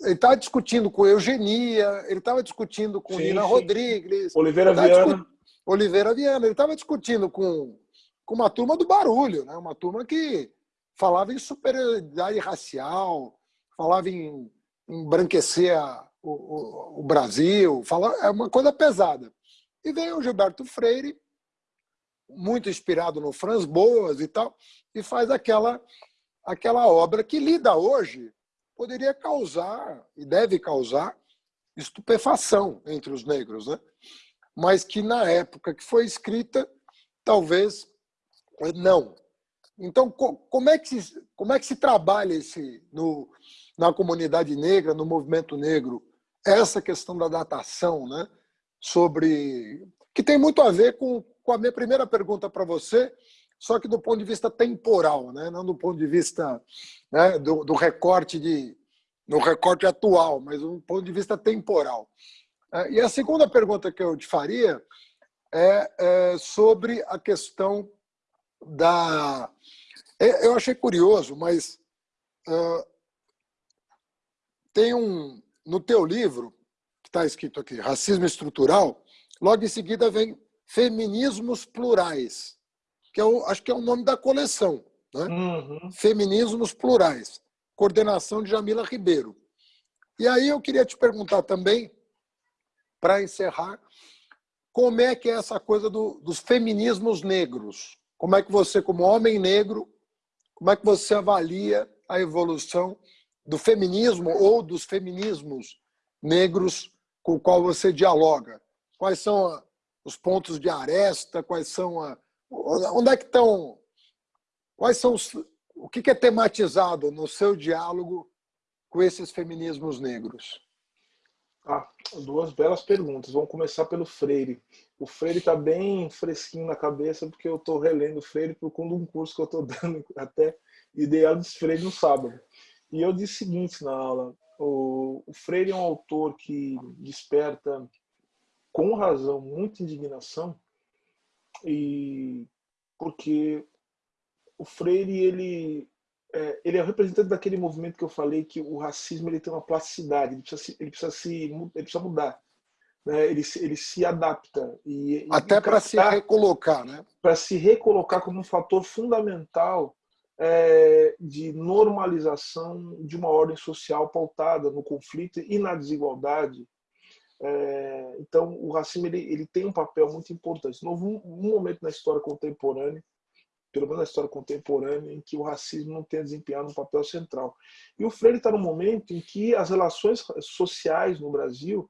ele estava discutindo com Eugenia, ele estava discutindo com sim, Nina sim. Rodrigues. Oliveira Viana. Oliveira Viana. Ele estava discutindo com, com uma turma do barulho, né? uma turma que falava em superioridade racial, falava em embranquecer a, o, o, o, Brasil, falava, é uma coisa pesada. E veio o Gilberto Freire, muito inspirado no Franz Boas e tal, e faz aquela, aquela obra que lida hoje poderia causar, e deve causar, estupefação entre os negros, né? mas que na época que foi escrita, talvez não. Então, como é que se, como é que se trabalha esse, no, na comunidade negra, no movimento negro, essa questão da datação, né? sobre que tem muito a ver com, com a minha primeira pergunta para você, só que do ponto de vista temporal, né? não do ponto de vista né, do, do recorte de no recorte atual, mas do ponto de vista temporal. É, e a segunda pergunta que eu te faria é, é sobre a questão da. É, eu achei curioso, mas uh, tem um no teu livro que está escrito aqui, racismo estrutural. Logo em seguida vem feminismos plurais, que eu acho que é o nome da coleção, né? Uhum. Feminismos plurais coordenação de Jamila Ribeiro. E aí eu queria te perguntar também, para encerrar, como é que é essa coisa do, dos feminismos negros? Como é que você, como homem negro, como é que você avalia a evolução do feminismo ou dos feminismos negros com o qual você dialoga? Quais são os pontos de aresta? Quais são a, onde é que estão? Quais são os, o que é tematizado no seu diálogo com esses feminismos negros? Ah, duas belas perguntas. Vamos começar pelo Freire. O Freire está bem fresquinho na cabeça porque eu estou relendo o Freire por conta de um curso que eu estou <laughs> dando até Ideal de Freire no sábado. E eu disse o seguinte na aula: o, o Freire é um autor que desperta com razão muita indignação e porque o Freire ele é, ele é o representante daquele movimento que eu falei que o racismo ele tem uma plasticidade, ele precisa se, ele precisa, se, ele precisa mudar. Né? Ele, ele se adapta. E, Até para se recolocar. Né? Para se recolocar como um fator fundamental é, de normalização de uma ordem social pautada no conflito e na desigualdade. É, então, o racismo ele, ele tem um papel muito importante. Houve um, um momento na história contemporânea pelo menos na história contemporânea, em que o racismo não tenha desempenhado um papel central. E o Freire está no momento em que as relações sociais no Brasil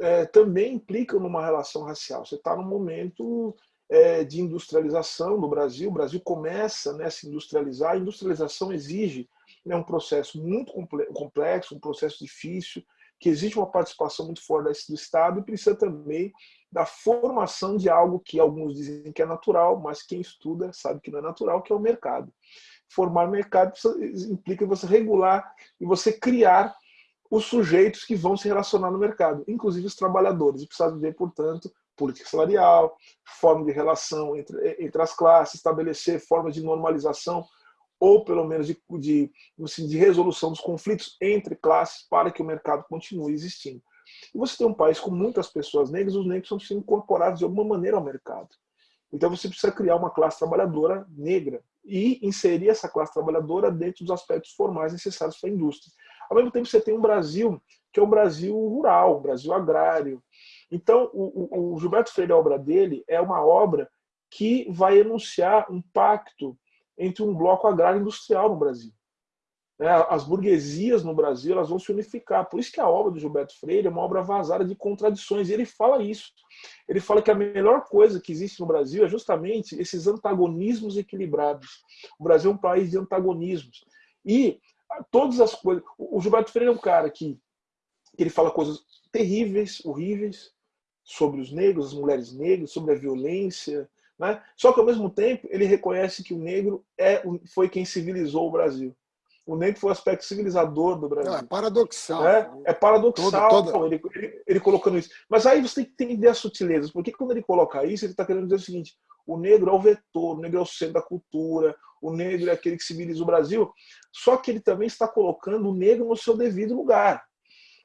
é, também implicam numa relação racial. Você está num momento é, de industrialização no Brasil, o Brasil começa né, a se industrializar, a industrialização exige né, um processo muito complexo, um processo difícil, que existe uma participação muito forte do Estado e precisa também da formação de algo que alguns dizem que é natural, mas quem estuda sabe que não é natural, que é o mercado. Formar mercado implica você regular e você criar os sujeitos que vão se relacionar no mercado, inclusive os trabalhadores. E precisa ver, portanto, política salarial, forma de relação entre, entre as classes, estabelecer formas de normalização ou pelo menos de, de, assim, de resolução dos conflitos entre classes para que o mercado continue existindo. E você tem um país com muitas pessoas negras, os negros estão sendo incorporados de alguma maneira ao mercado. Então você precisa criar uma classe trabalhadora negra e inserir essa classe trabalhadora dentro dos aspectos formais necessários para a indústria. Ao mesmo tempo você tem um Brasil que é um Brasil rural, um Brasil agrário. Então o, o, o Gilberto Freire, a obra dele, é uma obra que vai enunciar um pacto entre um bloco agrário industrial no Brasil. né, as burguesias no Brasil elas vão se unificar. Por isso que a obra do Gilberto Freire é uma obra vazada de contradições. E ele fala isso. Ele fala que a melhor coisa que existe no Brasil é justamente esses antagonismos equilibrados. O Brasil é um país de antagonismos. E todas as coisas... O Gilberto Freire é um cara que, que ele fala coisas terríveis, horríveis, sobre os negros, as mulheres negras, sobre a violência, né? Só que, ao mesmo tempo, ele reconhece que o negro é, foi quem civilizou o Brasil o negro foi o aspecto civilizador do Brasil. Não, é paradoxal. É, é paradoxal toda, toda... Ele, ele, ele, colocando isso. Mas aí você tem que entender as sutilezas, porque quando ele coloca isso, ele está querendo dizer o seguinte, o negro é o vetor, o negro é o centro da cultura, o negro é aquele que civiliza o Brasil, só que ele também está colocando o negro no seu devido lugar.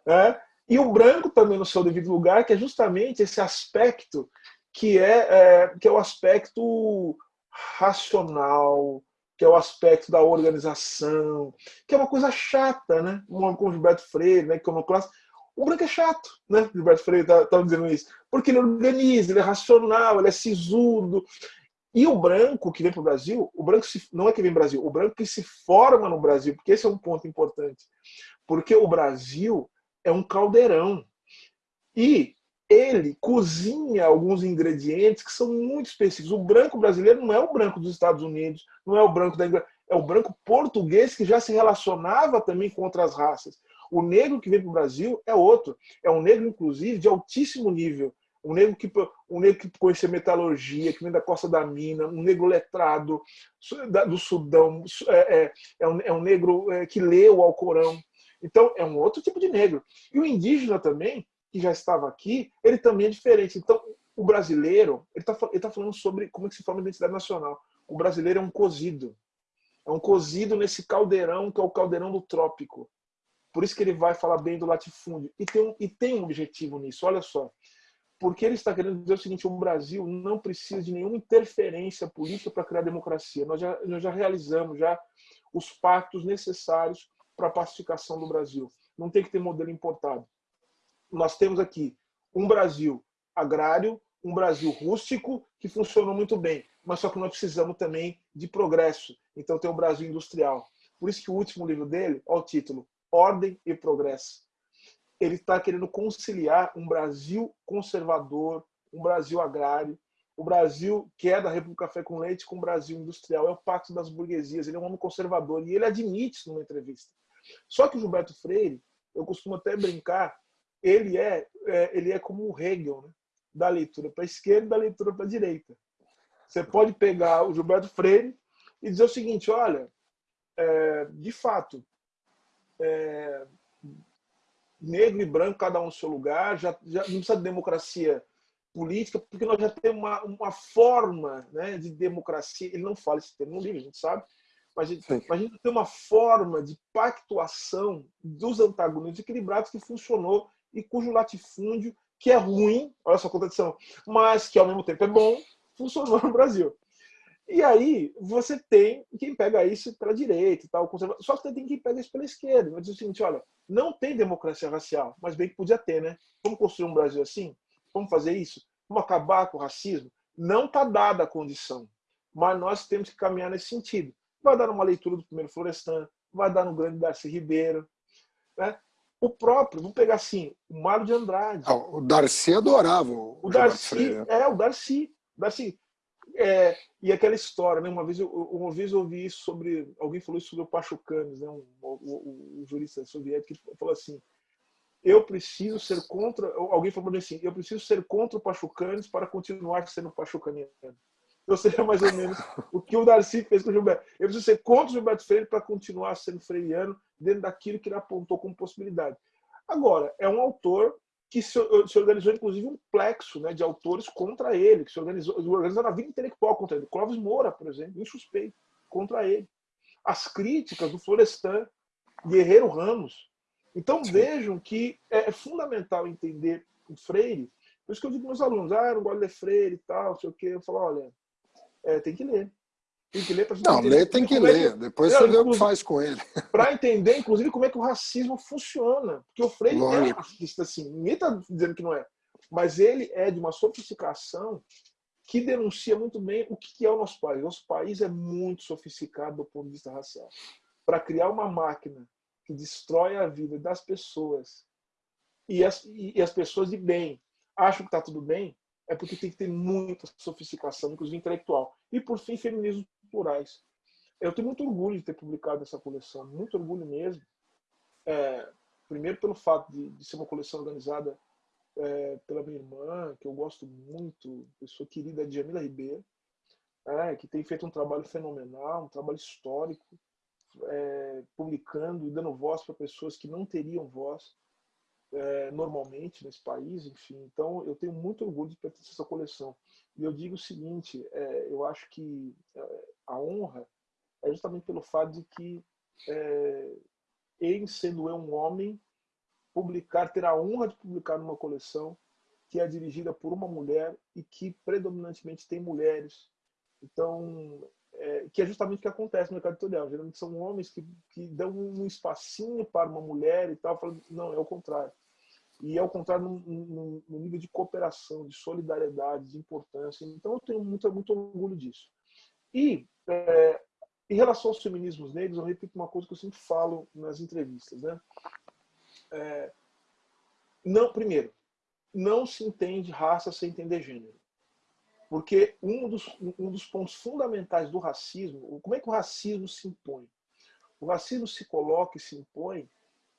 Né? E o branco também no seu devido lugar, que é justamente esse aspecto que é, é que é o aspecto racional, que é o aspecto da organização, que é uma coisa chata, né? Com o Gilberto Freire, né? Que é uma classe. O branco é chato, né? Gilberto Freire estava tá, dizendo isso. Porque ele organiza, ele é racional, ele é sisudo. E o branco que vem para o Brasil, o branco se, não é que vem para o Brasil, o branco que se forma no Brasil, porque esse é um ponto importante. Porque o Brasil é um caldeirão. E ele cozinha alguns ingredientes que são muito específicos. O branco brasileiro não é o branco dos Estados Unidos, não é o branco da Inglaterra, é o branco português que já se relacionava também com outras raças. O negro que vem para o Brasil é outro. É um negro, inclusive, de altíssimo nível. Um negro que, um negro que conhece metalurgia, que vem da Costa da Mina, um negro letrado do Sudão, é, é, é, um, é um negro é, que lê o Alcorão. Então, é um outro tipo de negro. E o indígena também, que já estava aqui, ele também é diferente. Então, o brasileiro, ele está tá falando sobre como é que se forma a identidade nacional. O brasileiro é um cozido. É um cozido nesse caldeirão, que é o caldeirão do trópico. Por isso que ele vai falar bem do latifúndio. E tem um, e tem um objetivo nisso, olha só. Porque ele está querendo dizer o seguinte, o Brasil não precisa de nenhuma interferência política para criar democracia. Nós já, nós já realizamos já os pactos necessários para a pacificação do Brasil. Não tem que ter modelo importado nós temos aqui um Brasil agrário, um Brasil rústico, que funcionou muito bem, mas só que nós precisamos também de progresso. Então tem o Brasil industrial. Por isso que o último livro dele, olha o título, Ordem e Progresso. Ele está querendo conciliar um Brasil conservador, um Brasil agrário, o Brasil que é da República Café com Leite com o Brasil industrial. É o pacto das burguesias. Ele é um homem conservador e ele admite isso numa entrevista. Só que o Gilberto Freire, eu costumo até brincar ele é, é ele é como o Hegel, né? da leitura para a esquerda e da leitura para a direita. Você pode pegar o Gilberto Freire e dizer o seguinte, olha, é, de fato, é, negro e branco, cada um no seu lugar, já, já não precisa de democracia política, porque nós já temos uma, uma forma né, de democracia, ele não fala esse termo no livro, a gente sabe, mas a, gente, mas a gente tem uma forma de pactuação dos antagonismos equilibrados que funcionou e cujo latifúndio, que é ruim, olha só a contradição, mas que ao mesmo tempo é bom, funcionou no Brasil. E aí você tem quem pega isso pela direita e tal, só que tem quem pega isso pela esquerda. Vai dizer o seguinte, olha, não tem democracia racial, mas bem que podia ter, né? Vamos construir um Brasil assim? Vamos fazer isso? Vamos acabar com o racismo? Não está dada a condição, mas nós temos que caminhar nesse sentido. Vai dar uma leitura do primeiro Florestan, vai dar no grande Darcy Ribeiro, né? O próprio, vamos pegar assim, o Mário de Andrade. Ah, o Darcy adorava. O, o Darcy, é, o Darcy. Darcy. É, e aquela história, né? Uma vez, eu, uma vez eu ouvi isso sobre. Alguém falou isso sobre o Pachucanes, né? Um, o, o, o, jurista soviético, que falou assim: eu preciso ser contra. Alguém falou assim: eu preciso ser contra o Pachucanes para continuar sendo pachucaniano. Então seria mais ou menos o que o Darcy fez com o Gilberto. Eu preciso ser contra o Gilberto Freire para continuar sendo freiriano dentro daquilo que ele apontou como possibilidade. Agora, é um autor que se, se organizou, inclusive, um plexo né, de autores contra ele, que se organizou, organizou na vida intelectual contra ele. Clóvis Moura, por exemplo, insuspeito, contra ele. As críticas do Florestan, Guerreiro Ramos. Então Sim. vejam que é, é fundamental entender o Freire. Por isso que eu digo para meus alunos, ah, eu não gosto de ler Freire e tal, não sei o quê. Eu falo, olha, é, tem que ler. Tem que ler para Não, ler tem que ler. É que... Depois não, você vê o que faz com ele. <laughs> Para entender, inclusive, como é que o racismo funciona. Porque o Freire Lógico. é racista, assim. Ninguém está dizendo que não é. Mas ele é de uma sofisticação que denuncia muito bem o que é o nosso país. Nosso país é muito sofisticado do ponto de vista racial. para criar uma máquina que destrói a vida das pessoas e as, e as pessoas de bem acham que está tudo bem, é porque tem que ter muita sofisticação, inclusive intelectual. E, por fim, feminismos plurais. Eu tenho muito orgulho de ter publicado essa coleção, muito orgulho mesmo. É, primeiro pelo fato de, de, ser uma coleção organizada é, pela minha irmã, que eu gosto muito, pessoa querida, Jamila Ribeiro, é, que tem feito um trabalho fenomenal, um trabalho histórico, é, publicando e dando voz para pessoas que não teriam voz é, normalmente nesse país, enfim. Então, eu tenho muito orgulho de pertencer a essa coleção. E eu digo o seguinte, é, eu acho que é, a honra é justamente pelo fato de que, é, sendo eu um homem, publicar, ter a honra de publicar numa coleção que é dirigida por uma mulher e que predominantemente tem mulheres. Então, é, que é justamente o que acontece no mercado editorial. Geralmente são homens que, que dão um espacinho para uma mulher e tal, falando, não, é o contrário. E é o contrário no, no, nível de cooperação, de solidariedade, de importância. Então eu tenho muito, muito orgulho disso. E é, em relação aos feminismos negros, eu repito uma coisa que eu sempre falo nas entrevistas. Né? É, não, primeiro, não se entende raça sem entender gênero. Porque um dos, um dos pontos fundamentais do racismo, como é que o racismo se impõe? O racismo se coloca e se impõe.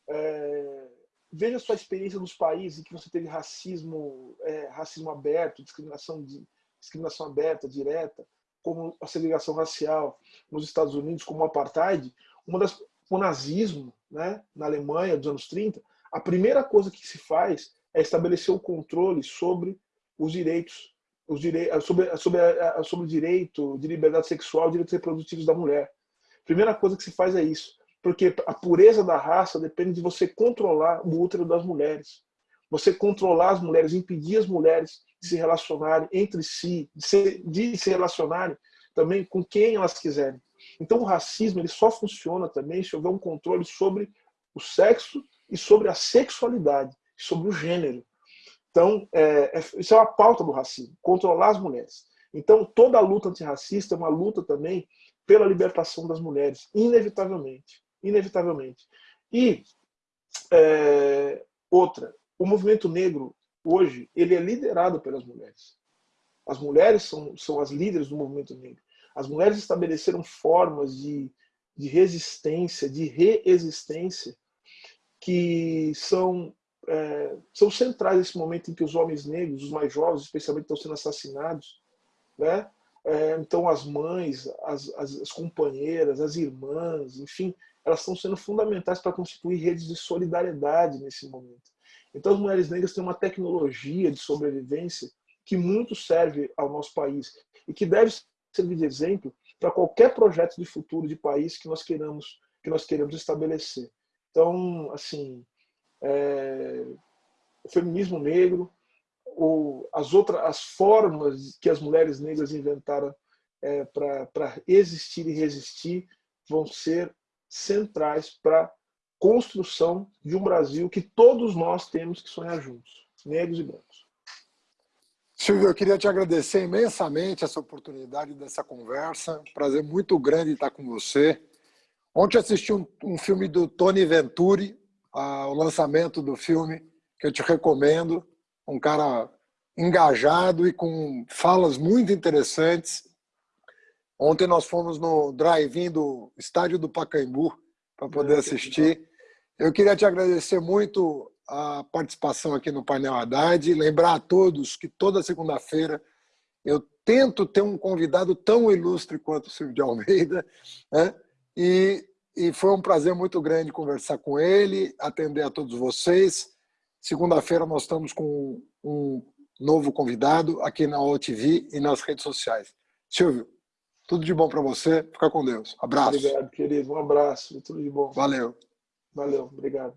É, veja a sua experiência nos países em que você teve racismo, é, racismo aberto, discriminação, de, discriminação aberta, direta, como a segregação racial nos Estados Unidos, como o apartheid, uma das, o nazismo, né, na Alemanha dos anos 30, a primeira coisa que se faz é estabelecer o controle sobre os direitos os direitos, sobre, sobre, sobre o direito de liberdade sexual, direitos reprodutivos da mulher. Primeira coisa que se faz é isso, porque a pureza da raça depende de você controlar o útero das mulheres. Você controlar as mulheres, impedir as mulheres de se relacionarem entre si, de se, de se relacionarem também com quem elas quiserem. Então o racismo ele só funciona também se houver um controle sobre o sexo e sobre a sexualidade, sobre o gênero. Então, é, é, isso é uma pauta do racismo, controlar as mulheres. Então, toda a luta antirracista é uma luta também pela libertação das mulheres, inevitavelmente. Inevitavelmente. E é, outra, o movimento negro, hoje, ele é liderado pelas mulheres. As mulheres são, são as líderes do movimento negro. As mulheres estabeleceram formas de, de resistência, de reexistência, que são é, são centrais nesse momento em que os homens negros, os mais jovens, especialmente, estão sendo assassinados. Né? É, então, as mães, as, as, as, companheiras, as irmãs, enfim, elas estão sendo fundamentais para constituir redes de solidariedade nesse momento. Então, as mulheres negras têm uma tecnologia de sobrevivência que muito serve ao nosso país e que deve servir de exemplo para qualquer projeto de futuro de país que nós queiramos que nós queremos estabelecer. Então, assim, é, o feminismo negro, ou as outras as formas que as mulheres negras inventaram é, para existir e resistir vão ser centrais para a construção de um Brasil que todos nós temos que sonhar juntos, negros e brancos. Silvio, eu queria te agradecer imensamente essa oportunidade dessa conversa. Prazer muito grande estar com você. Ontem assisti um, um filme do Tony Venturi, o lançamento do filme, que eu te recomendo. Um cara engajado e com falas muito interessantes. Ontem nós fomos no drive-in do estádio do Pacaembu para poder é, assistir. Eu queria te agradecer muito a participação aqui no Painel Haddad, lembrar a todos que toda segunda-feira eu tento ter um convidado tão ilustre quanto o Silvio de Almeida, <laughs> né? e e foi um prazer muito grande conversar com ele, atender a todos vocês. Segunda-feira nós estamos com um novo convidado aqui na OTV e nas redes sociais. Silvio, tudo de bom para você. Fica com Deus. Abraço. Obrigado, querido. Um abraço. Tudo de bom. Valeu. Valeu. Obrigado.